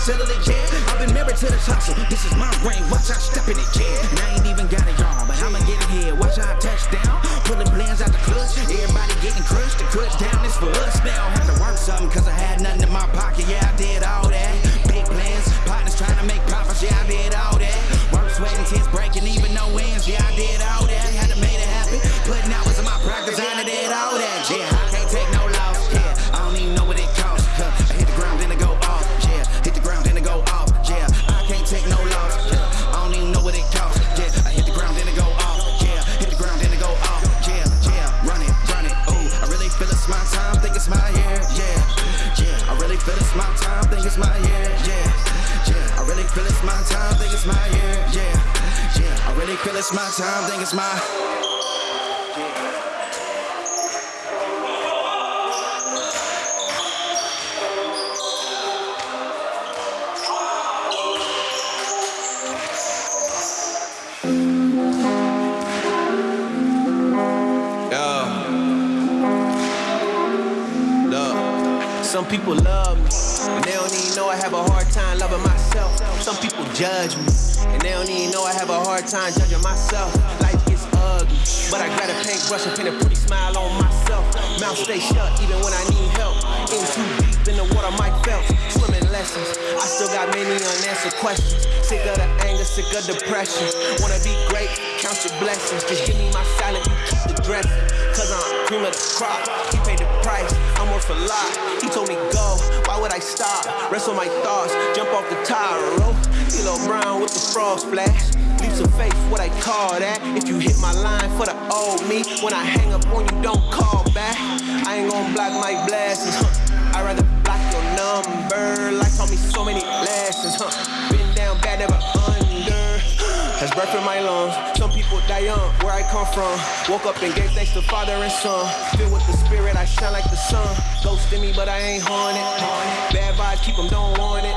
Settle it, yeah. I've been married to this hustle, this is my ring, watch out, step in it, yeah. It's my time, think it's my. Some people love me, and they don't even know I have a hard time loving myself. Some people judge me, they don't even know I have a hard time judging myself. Life gets ugly, but I got a paintbrush and paint a pretty smile on myself. Mouth stay shut even when I need help. In too deep in the water, Mike Phelps. Swimming lessons, I still got many unanswered questions. Sick of the anger, sick of depression. Wanna be great, count your blessings. Just give me my salad, you keep the dressing. Cause I'm cream of the crop. He paid the price, I'm worth a lot. He told me go, why would I stop? Rest on my thoughts, jump off the tire, rope. D'Lo Brown with the frog splash. Leaps of faith, what I call that. If you hit my line for the old me, when I hang up on you, don't call back. I ain't gonna block my blessings. I'd rather block your number. Life taught me so many lessons. Breath in my lungs. Some people die young, where I come from. Woke up and gave thanks to Father and Son. Filled with the Spirit, I shine like the sun. Ghost in me, but I ain't haunted. Bad vibes, keep them, don't want it.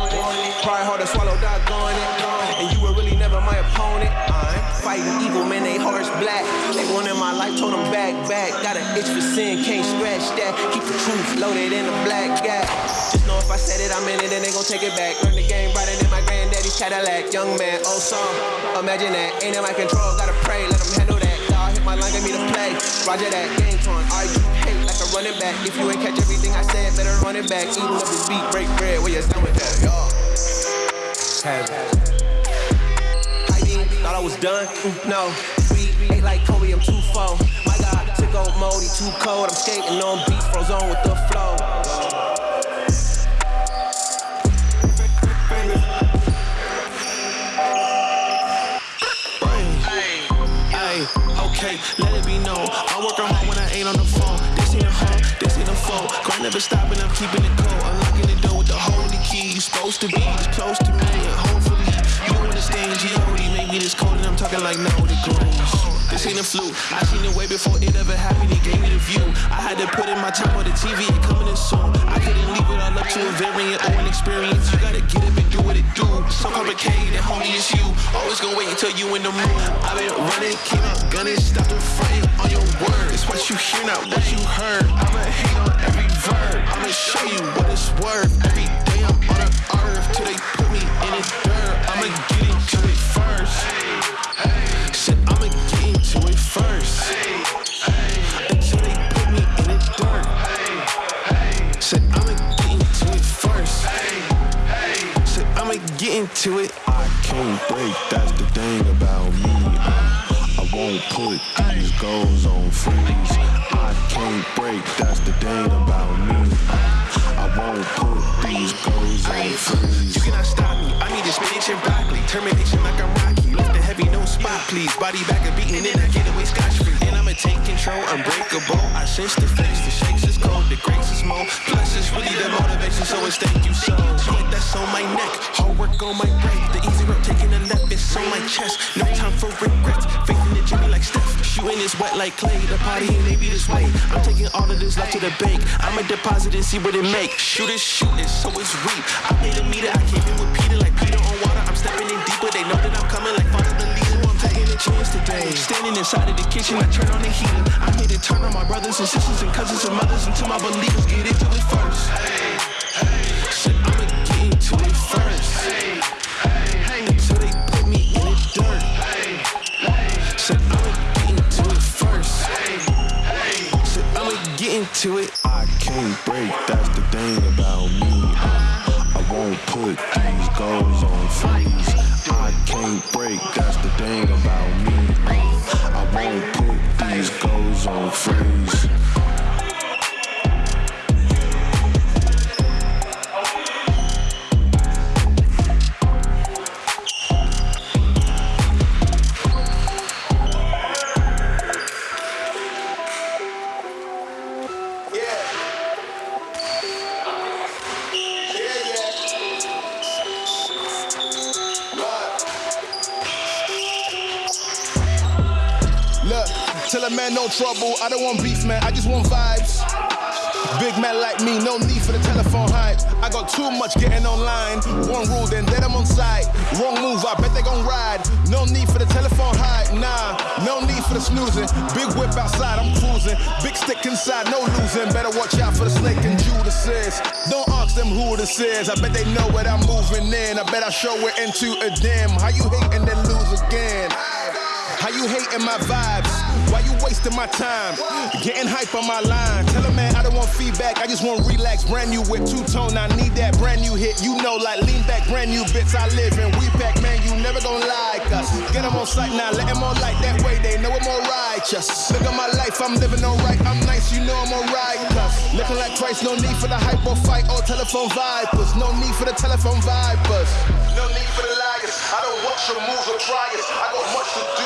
Try hard to swallow, doggone it. And you were really never my opponent. I'm fighting evil, man, they hearts black. They wanted my life, told them back, back. Got an itch for sin, can't scratch that. Keep the truth loaded in a black gap. Just know if I said it, I'm in it, and they gon' take it back. Learn the game Cadillac. Young man, old song. Imagine that, ain't in my control, gotta pray, let them handle that. God hit my line, get me to play. Roger that, game torn. Argue, hate like a running back. If you ain't catch everything I said, better run it back. Eating up this beat, break bread, where you done with that, y'all. Thought I was done? Mm, no. We ain't like Kobe, I'm too full. My God, took old mode, he too cold. I'm skating on beats, froze on with the flow. Okay, let it be known. I'm working hard when I ain't on the phone. This ain't a home, this ain't a foe. Grind never stopping, I'm keeping it cold. Unlocking the door with the holy key. You supposed to be this close to me, understand G.O.D. Make me this cold, and I'm talking like no, the grows. This ain't a fluke. I seen it way before it ever happened. He gave me the view. I had to put in my time on the TV. It coming in soon. I couldn't leave it all up to a variant or an experience. You gotta get up and do what it do. So complicated, homie, it's you. Always gonna wait until you in the mood. I've been running, came out gunning, stop the fronting on your word. It's what you hear, not what you heard. I'ma hate on every verb. I'ma show you what it's worth. On the earth till they put me in the dirt. I'ma get into it first. Said I'ma get into it first. Until they put me in the dirt. Said I'ma get into it first. Said I'ma get into it. I can't break, that's the thing about me. I won't put these goals on freeze. I can't break, that's the thing and broccoli. Termination like I'm Rocky. Lift the heavy, no spot, please. Body back and beating, then I get away scotch free. And I'ma take control, unbreakable. I sense the face, the shakes is cold, the grace is more. Plus, it's really the motivation, so it's thank you so. Sweat that's on my neck, hard work on my brain. The easy road taking a left, it's on my chest. No time for regrets. Faith in the Jimmy like Steph. Shooting is wet like Klay. The party ain't maybe this way. I'm taking all of this left to the bank. I'ma deposit and see what it make. Shoot it, shoot it, so it's reap. I made a meter, I came in with Peter like Peter. I'm stepping in deeper. They know that I'm coming like father the leader. I'm taking a chance today. Standing inside of the kitchen, I turn on the heater. I'm here to turn on my brothers and sisters and cousins and mothers until my believers get into it first. Said stick inside, no losing. Better watch out for the snake and Judas is. Don't ask them who this is. I bet they know what I'm moving in. I bet I show it into a dim. How you hating then lose again? How you hating my vibes? Why you wasting my time? Getting hype on my line. Tell a man I don't want feedback, I just want relax. Brand new whip, two tone, I need that brand new hit. You know, like lean back, brand new bits I live in. We pack, man, you never gonna like us. Get them on sight now, let them on light that way. They know I'm all righteous. Look at my life, I'm living alright. I'm nice, you know I'm alright. Cause looking like Christ, no need for the hype or fight or telephone vipers. No need for the telephone vipers. No need for the liars. I don't watch your moves or it. I got much to do,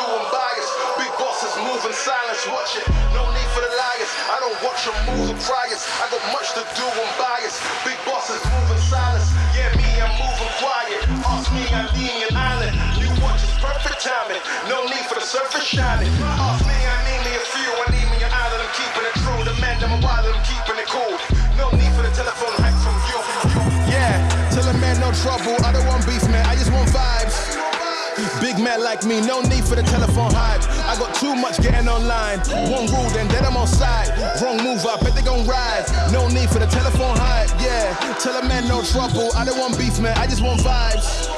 in silence, watch it. No need for the liars. I don't watch your moves or it. I got much to do, I'm biased. Big bosses moving silence. Yeah, me, I'm moving quiet. Ask me, I'm an island. You watch it's perfect timing. No need for the surface shining. Off me, I need me a few. I need me an island. I'm keeping it true. The man, I'm wild, I'm keeping it cool. No need for the telephone hype from you. Yeah, tell a man no trouble. I don't want beef, man. I just want vibes. Man like me, no need for the telephone hype. I got too much getting online. One rule, then then I'm on side. Wrong move, I bet they gon' ride. No need for the telephone hype, yeah. Tell a man no trouble. I don't want beef, man. I just want vibes.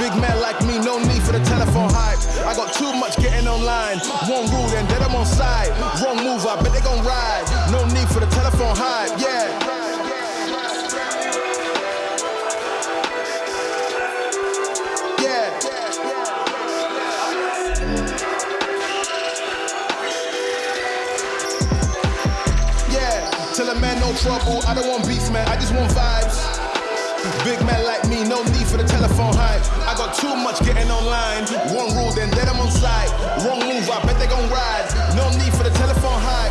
Big man like me, no need for the telephone hype. I got too much getting online. One rule, then then I'm on side. Wrong move, I bet they gon' ride. No need for the telephone hype, yeah. Trouble, I don't want beef, man, I just want vibes. Big man like me, no need for the telephone hype. I got too much getting online. One rule, then then I'm on side. Wrong move, I bet they gon' ride. No need for the telephone hype,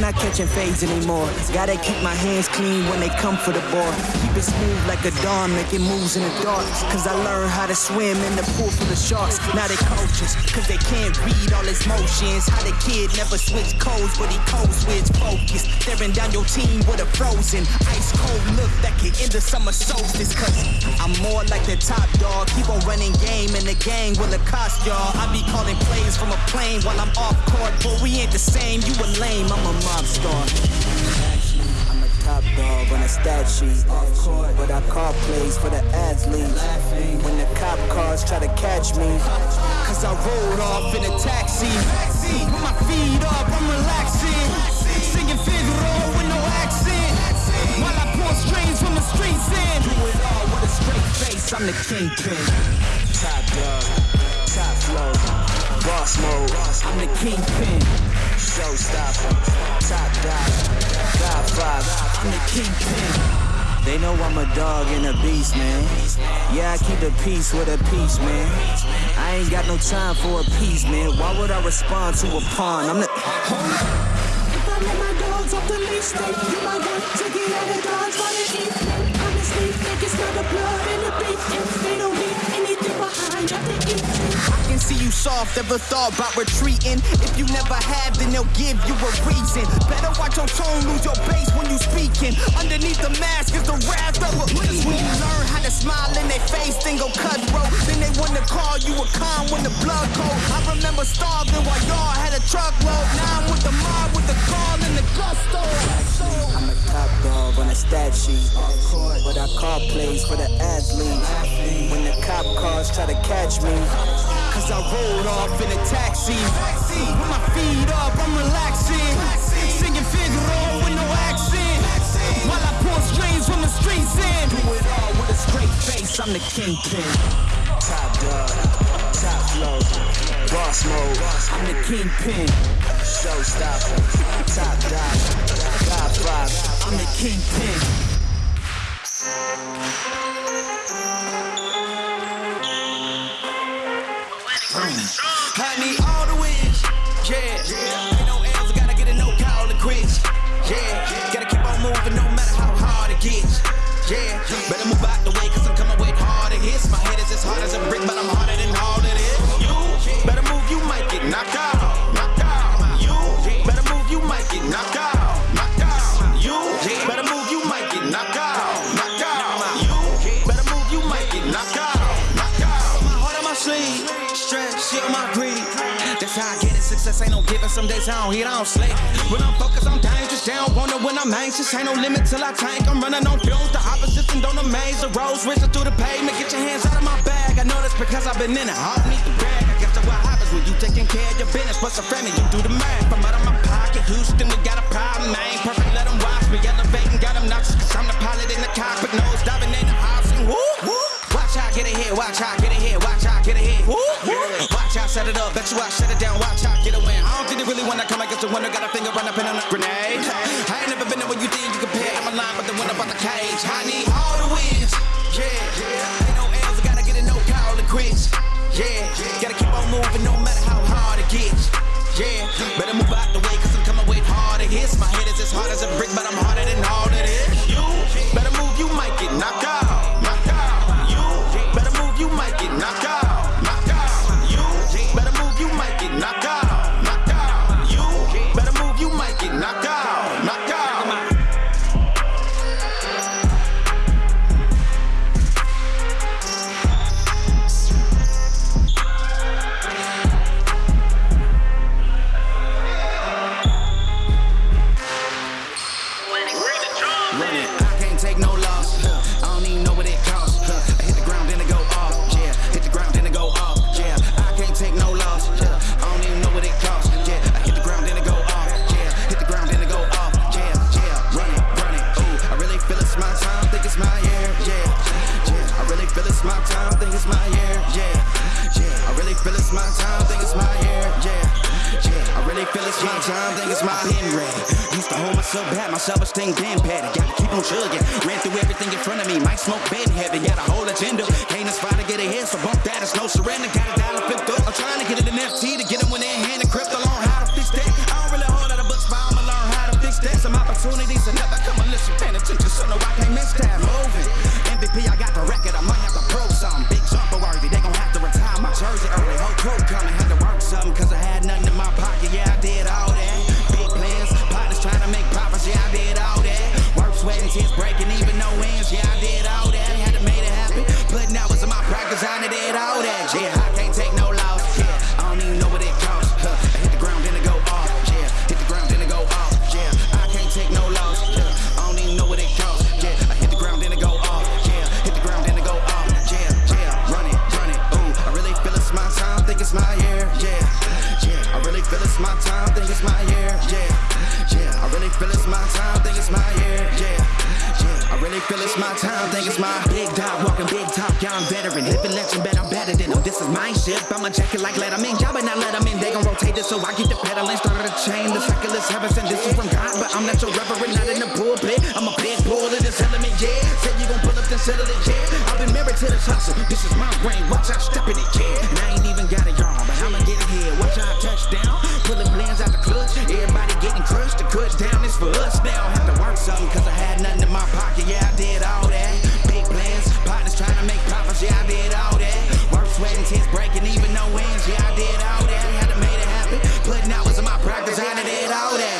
not catching fades anymore. Gotta keep my hands clean when they come for the ball. Smooth like a dawn, making moves in the dark. Cause I learned how to swim in the pool full of sharks. Now they coaches, cause they can't read all his motions. How the kid never switch codes, but he code switch focus. Staring down your team with a frozen, ice cold look that can end the summer solstice. Cause I'm more like the top dog. Keep on running game in the gang will cost y'all. I be calling plays from a plane while I'm off court. But we ain't the same, you a lame, I'm a pop star. Top dog on a stat sheet. Off but I call plays for the athletes. When the cop cars try to catch me, cause I rolled off in a taxi. With my feet up, I'm relaxing. Singing Figaro with no accent. While I pour strains from the streets in. Do it all with a straight face, I'm the kingpin. Top dog, top flow, boss mode. I'm the kingpin showstopper, top dog, godfather. I'm the kingpin. They know I'm a dog and a beast, man. Yeah, I keep the peace with a peace, man. I ain't got no time for a piece, man. Why would I respond to a pawn? I'm the. I let my dogs off the leash, then you to get out of eat. Honestly, think it's not the blood the beef. If they don't need eat can see you soft, ever thought about retreating. If you never have, then they'll give you a reason. Better watch your tone, lose your base when you speaking. Underneath the mask is the wrath of a beast. When you learn how to smile in their face, then go cutthroat. Then they wanna call you a con when the blood cold. I remember starving while y'all had a truckload. Now I'm with the mob, with the call and the gusto. I'm a top dog on a stat sheet. But I call plays for the athletes. When the cop cars try to catch me. Cause I rolled off in a taxi. With my feet up, I'm relaxing. Singing Figaro with no accent. While I pour strings from the streets in. Do it all with a straight face, I'm the kingpin. Top dog, top flow, boss mode. I'm the kingpin. Showstopper, top dog, godfather. I'm the kingpin. I need all the wins, yeah. Ain't no L's, I gotta get a no call to quits, yeah. Gotta keep on moving no matter how hard it gets, yeah. Better move out the way, cause I'm coming with harder hits. My head is as hard as a brick, but I'm harder Some days I don't eat, I don't sleep. When I'm focused, I'm dangerous. They don't wonder when I'm anxious. Ain't no limit till I tank. I'm running on fumes. The opposition don't amaze. The roads racing through the pavement. Get your hands out of my bag. I know that's because I've been in it. I don't need the brag. I guess that's what happens when you taking care of your business. What's a family? You do the math. I'm out of my pocket. Houston, we got a problem. I ain't perfect. Let them watch me elevating. Got them nauseous. Cause I'm the pilot in the cockpit. Nose diving in the. And woo, woo. Watch out, get ahead. Watch out, get ahead. Watch out, get ahead. Woo, woo. Watch out, set it up. Bet you I shut it down. Watch out, get a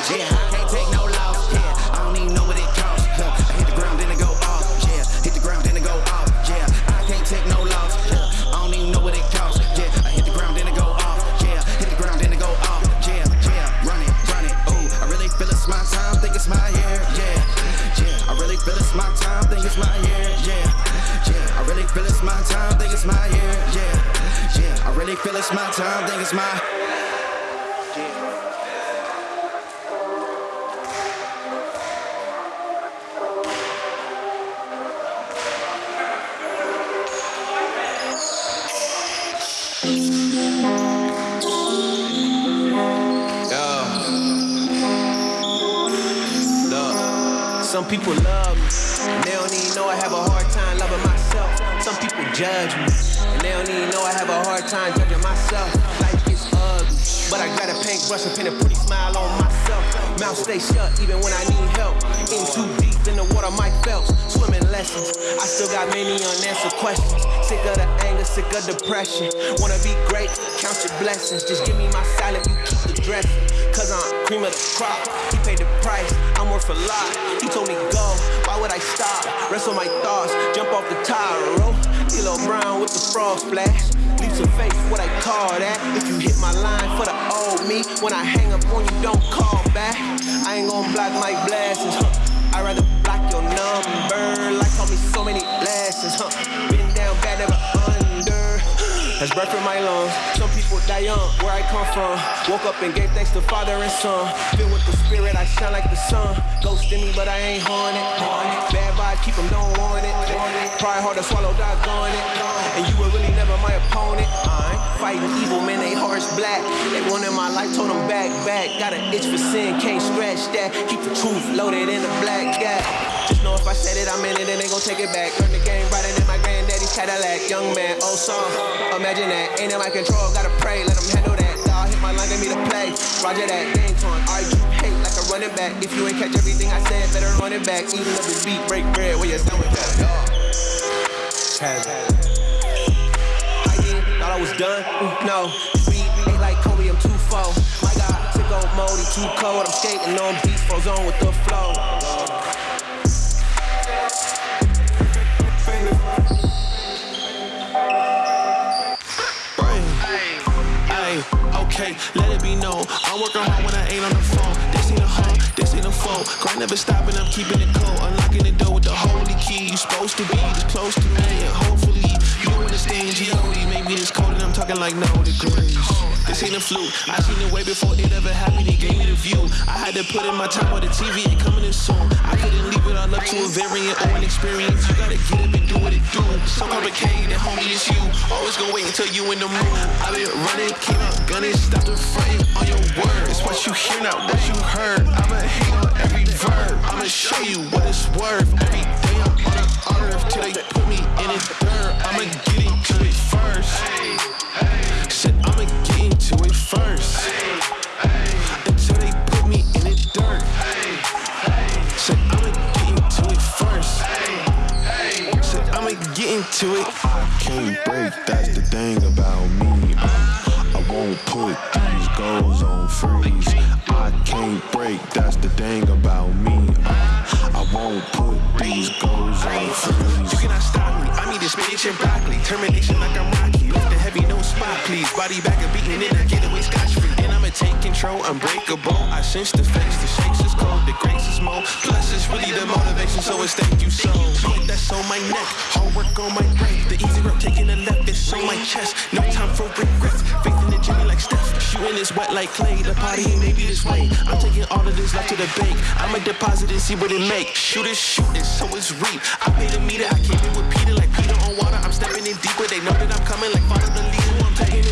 Yeah, I can't take no loss, yeah, I don't even know what it costs. Huh. I hit the ground, then it go off, yeah, hit the ground, then it go off, yeah, I can't take no loss, yeah, I don't even know what it costs, yeah, I hit the ground, then it go off, yeah, hit the ground, then it go off, yeah, yeah, run it, run it, ooh, I really feel it's my time, think it's my year, yeah, yeah, I really feel it's my time, think it's my year, yeah, yeah, I really feel it's my time, think it's my year, yeah, yeah, I really feel it's my time, think it's my. People love me, and they don't even know I have a hard time loving myself. Some people judge me, and they don't even know I have a hard time judging myself. Life is ugly, but I got a paintbrush and paint a pretty smile on myself. Mouth stay shut even when I need help. In too deep in the water, Mike Phelps. Swimming lessons, I still got many unanswered questions. Sick of the anger, sick of depression. Wanna be great, count your blessings. Just give me my salad, you keep the dressing. Cause I'm cream of the crop. He paid the price, I'm worth a lot. He told me go, why would I stop? Rest on my thoughts, jump off the tire, D'Lo Brown with the frog splash. Leaps of faith, what I call that. If you hit my line for the old me, when I hang up on you, don't call back. I ain't gon' block my blessings, huh? I'd rather block your number. Like call me so many lessons, huh? Been down bad, never. That's breath in my lungs. Some people die young, where I come from. Woke up and gave thanks to Father and Son. Filled with the Spirit, I shine like the sun. Ghost in me, but I ain't haunted. Bad vibes, keep them, don't want it. Try hard to swallow, doggone it. And you were really never my opponent. I ain't fighting evil, man, they hearts black. They wanted my life, told them back, back. Got an itch for sin, can't scratch that. Keep the truth loaded in the black gap. Just know if I said it, I meant it, and they gon' take it back. Learn the game right Cadillac. Young man, old song. Imagine that, ain't in my control, gotta pray, let them handle that. Dog hit my line, gave me the play. Roger that, game torn. Argue, hate like a running back. If you ain't catch everything I said, better run it back. Even if the beat break bread, where you. Had it. I did, thought I was done. Mm, No, beat ain't like Kobe, I'm too far. My God, sick old moldy, too cold. I'm skating on beats, froze on with the flow. Known. I'm working hard when I ain't on the phone. This ain't a home, this ain't a phone. Grind never stopping, I'm keeping it cold. Unlocking the door with the holy key. You supposed to be this close to me, and hopefully you understand G.O.D. Maybe this cold and I'm talking like no degrees. This ain't a fluke. I seen it way before it ever happened. He gave me the view. I had to put in my time on the TV. It coming in soon. I couldn't leave it all up to a variant or an experience. You gotta get up and do what it do. So complicated, homie, it's you. Always gonna wait until you in the mood. I been running, keep up gunning, stop the fronting on your words. It's what you hear, not what you heard. I'ma hate on every verb. I'ma show you what it's worth. Every day I'm on the earth till they put me in the dirt. I'ma get into it first. Shit, I'ma into it first. Until they put me in the dirt. I'ma get into it first. I'ma get into it. Can't break, that's the thing about me. Uh, I won't put these goals on freeze. I can't break, that's the thing about me. Uh, I won't put these goals on freeze. You cannot stop me. I need this spinach and broccoli. Termination Body back and beating it. I get away scotch free. And I'ma take control, unbreakable. I sense the face, the shakes is cold, the grace is more. Plus, it's really the motivation, so it's thank you so. Put that's on my neck, hard work on my right. The easy road taking a left, it's on my chest. No time for regrets. Faith in the Jimmy like Steph. Shooting is wet like Klay. The party ain't maybe this way. I'm taking all of this left to the bank. I'ma deposit and see what it make. Shoot it, shoot it, so it's reap. I paid a meter, I came in with Peter like Peter on water. I'm stepping in deeper. They know that I'm coming like father the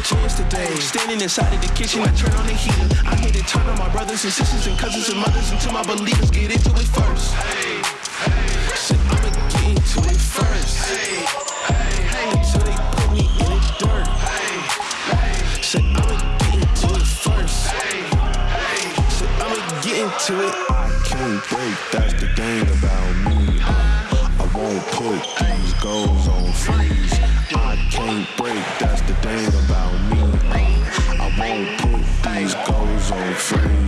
chance today. Standing inside of the kitchen, I turn on the heater. I'm here to turn on my brothers and sisters and cousins and mothers until my believers get into it first. Hey, hey. Shit, I'ma get into it first. Hey, hey, Until they put me in the dirt. Hey, hey. Shit, I'ma get into it first. Hey, hey. Shit, I'ma get into it. I can't break, that's the thing about me. Put these goals on freeze. I can't break, that's the thing about me. Uh, I won't put these goals on freeze.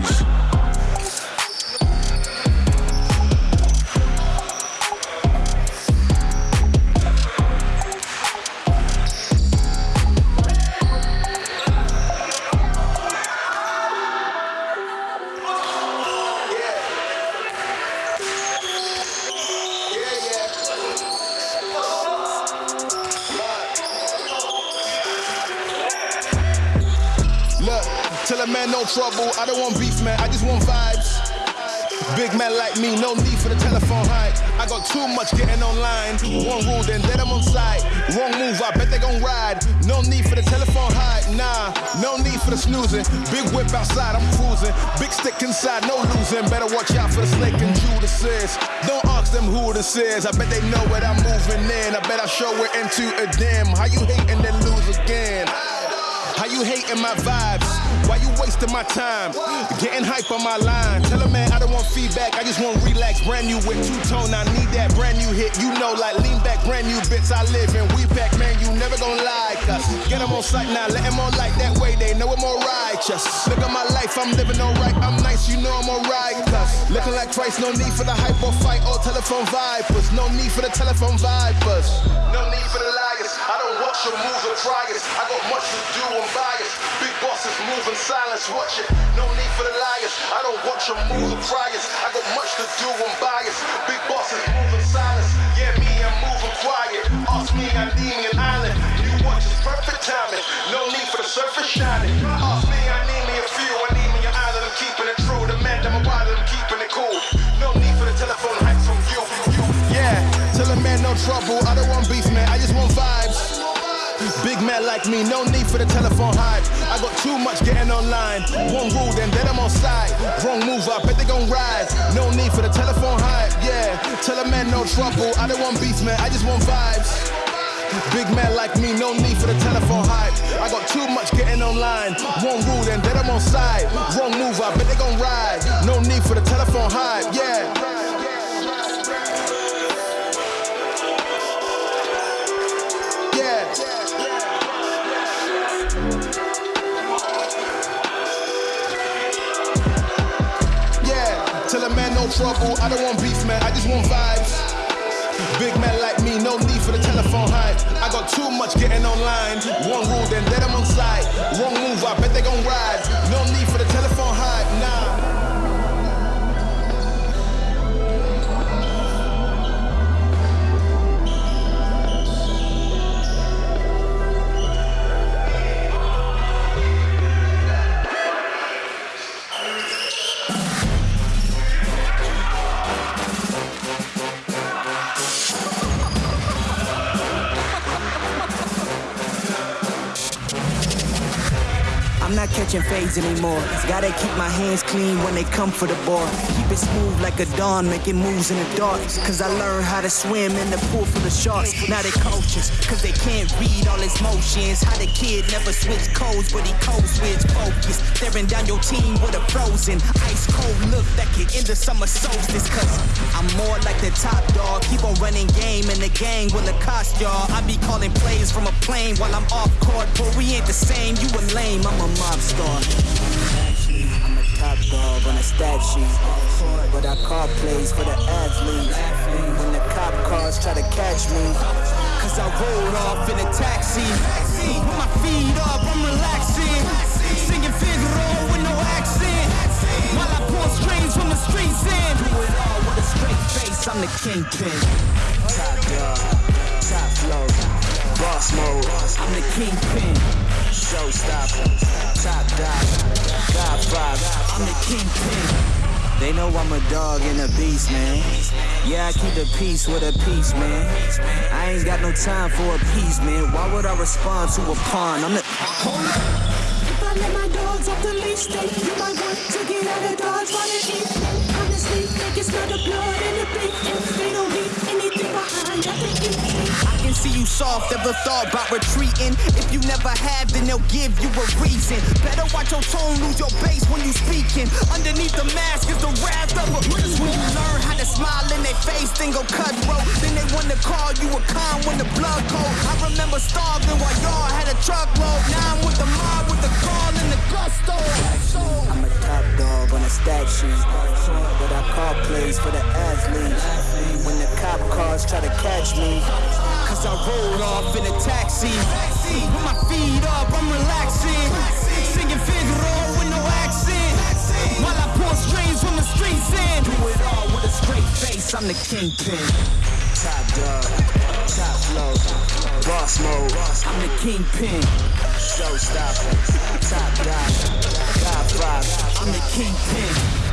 Trouble. I don't want beef, man. I just want vibes. Big man like me, no need for the telephone hype. I got too much getting online. One rule, then let them on side. Wrong move, I bet they gon' ride. No need for the telephone hype, nah. No need for the snoozing. Big whip outside, I'm cruising. Big stick inside, no losing. Better watch out for the snake and Judas. Don't ask them who this is. I bet they know what I'm moving in. I bet I show it into a dim. How you hating then lose again? How you hating my vibes? Why you wasting my time? Getting hype on my line. Tell a man I don't want feedback, I just want relax. Brand new with two tone, I need that brand new hit. You know, like lean back, brand new bits I live in. We pack, man, you never gonna lie. Cause get them on sight now, let them on like that way. They know I'm more righteous. Look at my life, I'm living alright. I'm nice, you know I'm alright. Cause looking like twice, no need for the hype or fight or telephone vipers. No need for the telephone vipers. No need for the liars. I don't watch your moves or try it. I got much to do, I'm biased. Move in silence, watch it. No need for the liars. I don't watch your moves or it. I got much to do, I'm biased. Big bosses move in silence. Yeah, me, I'm moving quiet. Ask me, I need me an island. You watch it's perfect timing. No need for the surface shining. Ask me, I need me a few. I need me an island. I'm keeping it true. The man, I'm a wild, I'm keeping it cool. No need for the telephone hype from you. you. Yeah, tell a man no trouble. I don't want beef, Big man like me, no need for the telephone hype. I got too much getting online. One rule, then let them on side. Wrong move, I bet they gon' ride. No need for the telephone hype, yeah. Tell a man no trouble. I don't want beef, man. I just want vibes. Big man like me, no need for the telephone hype. I got too much getting online. One rule, then let them on side. Wrong move, I bet they gon' ride. No need for the telephone hype. Yeah. Tell a man no trouble. I don't want beef, man. I just want vibes. Big man like me, no need for the telephone hype. I got too much getting online. One rule, then let them on side. Wrong move, I bet they gon' ride. No need for the telephone hype, nah. I'm not catching fades anymore. Gotta keep my hands clean when they come for the ball. Keep it smooth like a dawn, making moves in the dark. Cause I learned how to swim in the pool full of sharks. Now they coaches, cause they can't read all his motions. How the kid never switch codes, but he code switch focus. Staring down your team with a frozen, ice cold look that can end the summer solstice. Cause I'm more like the top dog. Keep on running game in the gang will it cost y'all. I be calling plays from a plane while I'm off court, but we ain't the same. You a lame, I'm a mob star. I'm a top dog on a stat sheet. But I call plays for the athletes. When the cop cars try to catch me. Cause I rolled off in a taxi. Put my feet up, I'm relaxing. Singing Figaro with no accent. While I pull strings from the streets in. Do it all with a straight face, I'm the kingpin. Top dog, top flow, boss mode. I'm the kingpin. Showstopper, top dog, God vibe. I'm the kingpin. They know I'm a dog and a beast, man. Yeah, I keep the peace with a peace, man. I ain't got no time for a peace, man. Why would I respond to a pawn? I'm the. If I let my dogs off the leash, they you might want to get out of dodge while they eat. Honestly, they can smell the blood and the beef. They don't leave anything I can see you soft, ever thought about retreating. If you never have, then they'll give you a reason. Better watch your tone, lose your base when you speaking. Underneath the mask is the wrath of a When you learn how to smile in their face, then go cutthroat. Then they wanna call you a con when the blood cold. I remember starving while y'all had a truckload. Now I'm with the mob with the call and the gusto. I'm a top dog on a stat sheet. But I call plays for the athletes. When the cop cars try to catch me. Cause I rolled off in a taxi. With my feet up, I'm relaxing. Singing Figaro with no accent. While I pull strings from the streets in. Do it all with a straight face, I'm the kingpin. Top dog, top flow, boss mode. I'm the kingpin. Showstopper, top dog, God vibe. I'm the kingpin.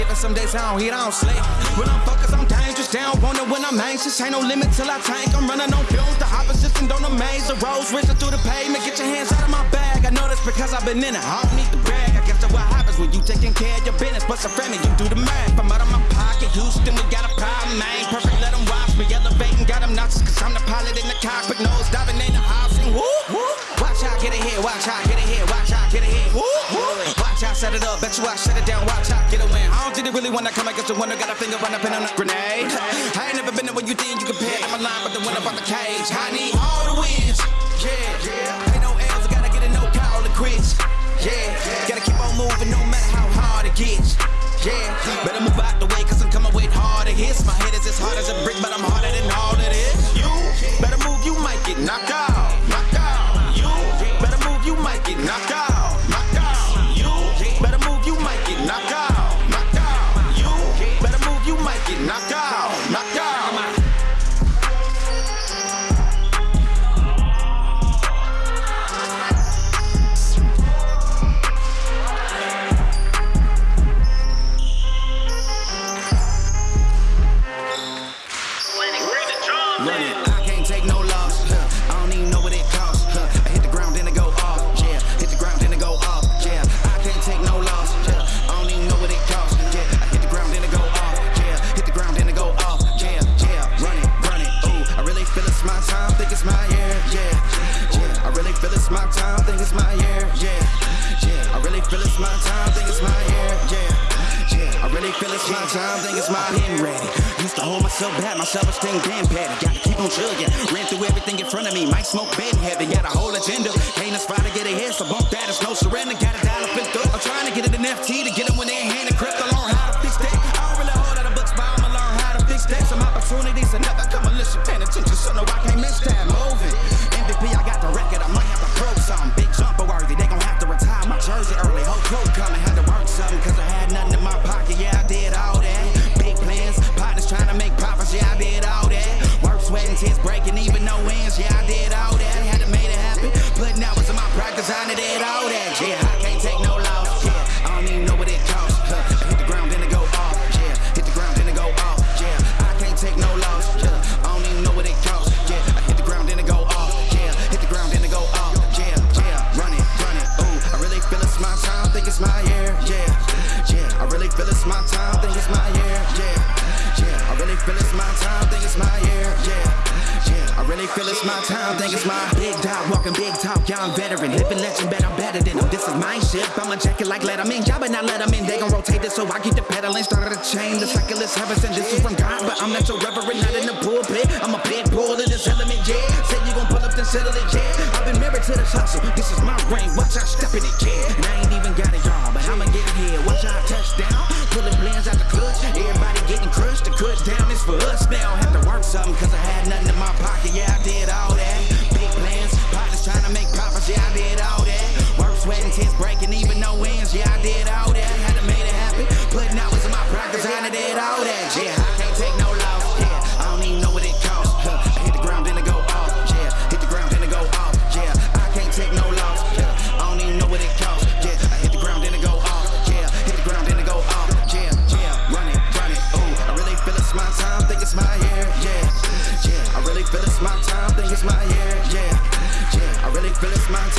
Ain't given. Some days I don't eat, I don't sleep. When I'm focused, I'm dangerous. Down, wonder when I'm anxious. Ain't no limit till I tank. I'm running on fumes. The opposition don't amaze. The roads racing through the pavement. Get your hands out of my bag. I know that's because I've been in it. I don't need to brag. I guess that's what happens when you taking care of your business. But some family, you do the math. I'm out of my pocket. Houston, we got a problem, man. Perfect, let them watch me. Elevating, got them nauseous. Cause I'm the pilot in the cockpit. Nose diving in the house. Woo, woo. Watch out, get it here. Watch out, set it up. Bet you I shut it down. Watch out, get a win. I don't think they really wanna come against the winner. Got a finger run up in on a grenade. I ain't never been there when you think you compare. I'm a line, but the winner on the cage. I need all the wins.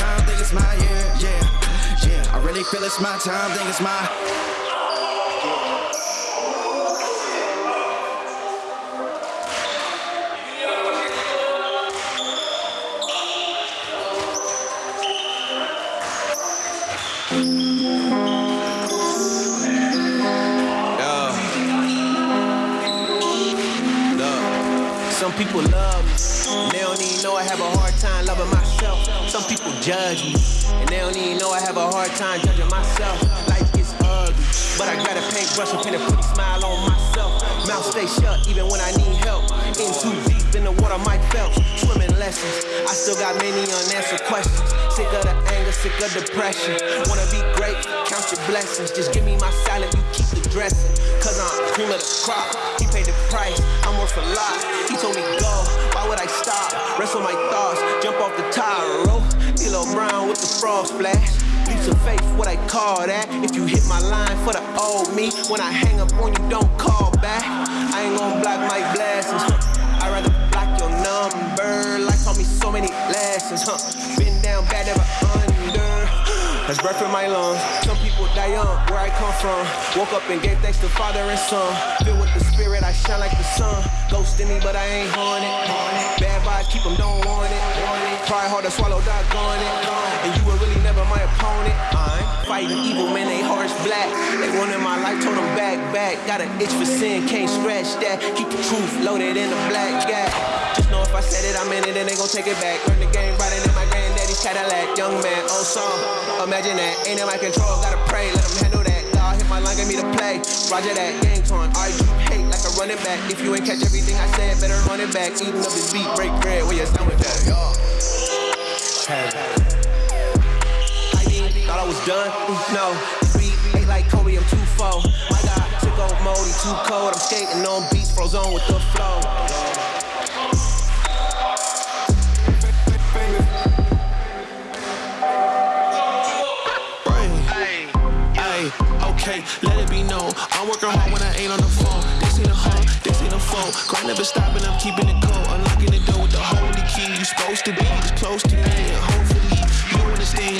Time, think it's my year, yeah, yeah, I really feel it's my time, think it's my. Some people love people judge me, and they don't even know I have a hard time judging myself. Life gets ugly, but I got a paintbrush and paint a pretty smile on myself. Mouth stay shut even when I need help. In too deep in the water, Mike Phelps. Swimming lessons, I still got many unanswered questions. Sick of the anger, sick of depression. Wanna be great, count your blessings. Just give me my salad, you keep the dressing. Cause I'm cream of the crop. He paid the price, I'm worth a lot. He told me go, why would I stop? Rest on my thoughts, jump off the tire, roll. D'Lo Brown with the frog splash. Leaps of faith, what I call that. If you hit my line for the old me, when I hang up on you, don't call back. I ain't gonna block my blessings. Huh. I'd rather block your number. Life taught me so many lessons. Huh. Been down bad, never under. That's breath in my lungs. Some people die young, where I come from. Woke up and gave thanks to Father and Son. Filled with the Spirit, I shine like the sun. Ghost in me, but I ain't haunted. Bad vibes, keep them, don't want it. Try hard to swallow, doggone it. And you were really never my opponent. I'm fighting evil, man, they hearts black. They wanted my life, told them back, back. Got an itch for sin, can't scratch that. Keep the truth loaded in a black gap. Just know if I said it, I meant it, and they gon' take it back. Learn the game right granddaddy's Cadillac. Young man, oh, old song. Imagine that, ain't in my control, gotta pray, let them handle that. God hit my line, get me to play. Roger that, gang torn, argue, hate like a running back. If you ain't catch everything I said, better run it back. Eating up his beat, break bread, where you done with that, y'all. I thought I was done, no. Eight like Kobe, I'm too full. My God, took on mode, he too cold. I'm skating on beats, froze on with the flow. Let it be known. I'm working hard when I ain't on the phone. This ain't a home, this ain't a phone. Grind never stopping, I'm keeping it cold. Unlocking the door with the holy key. You supposed to be this close to me,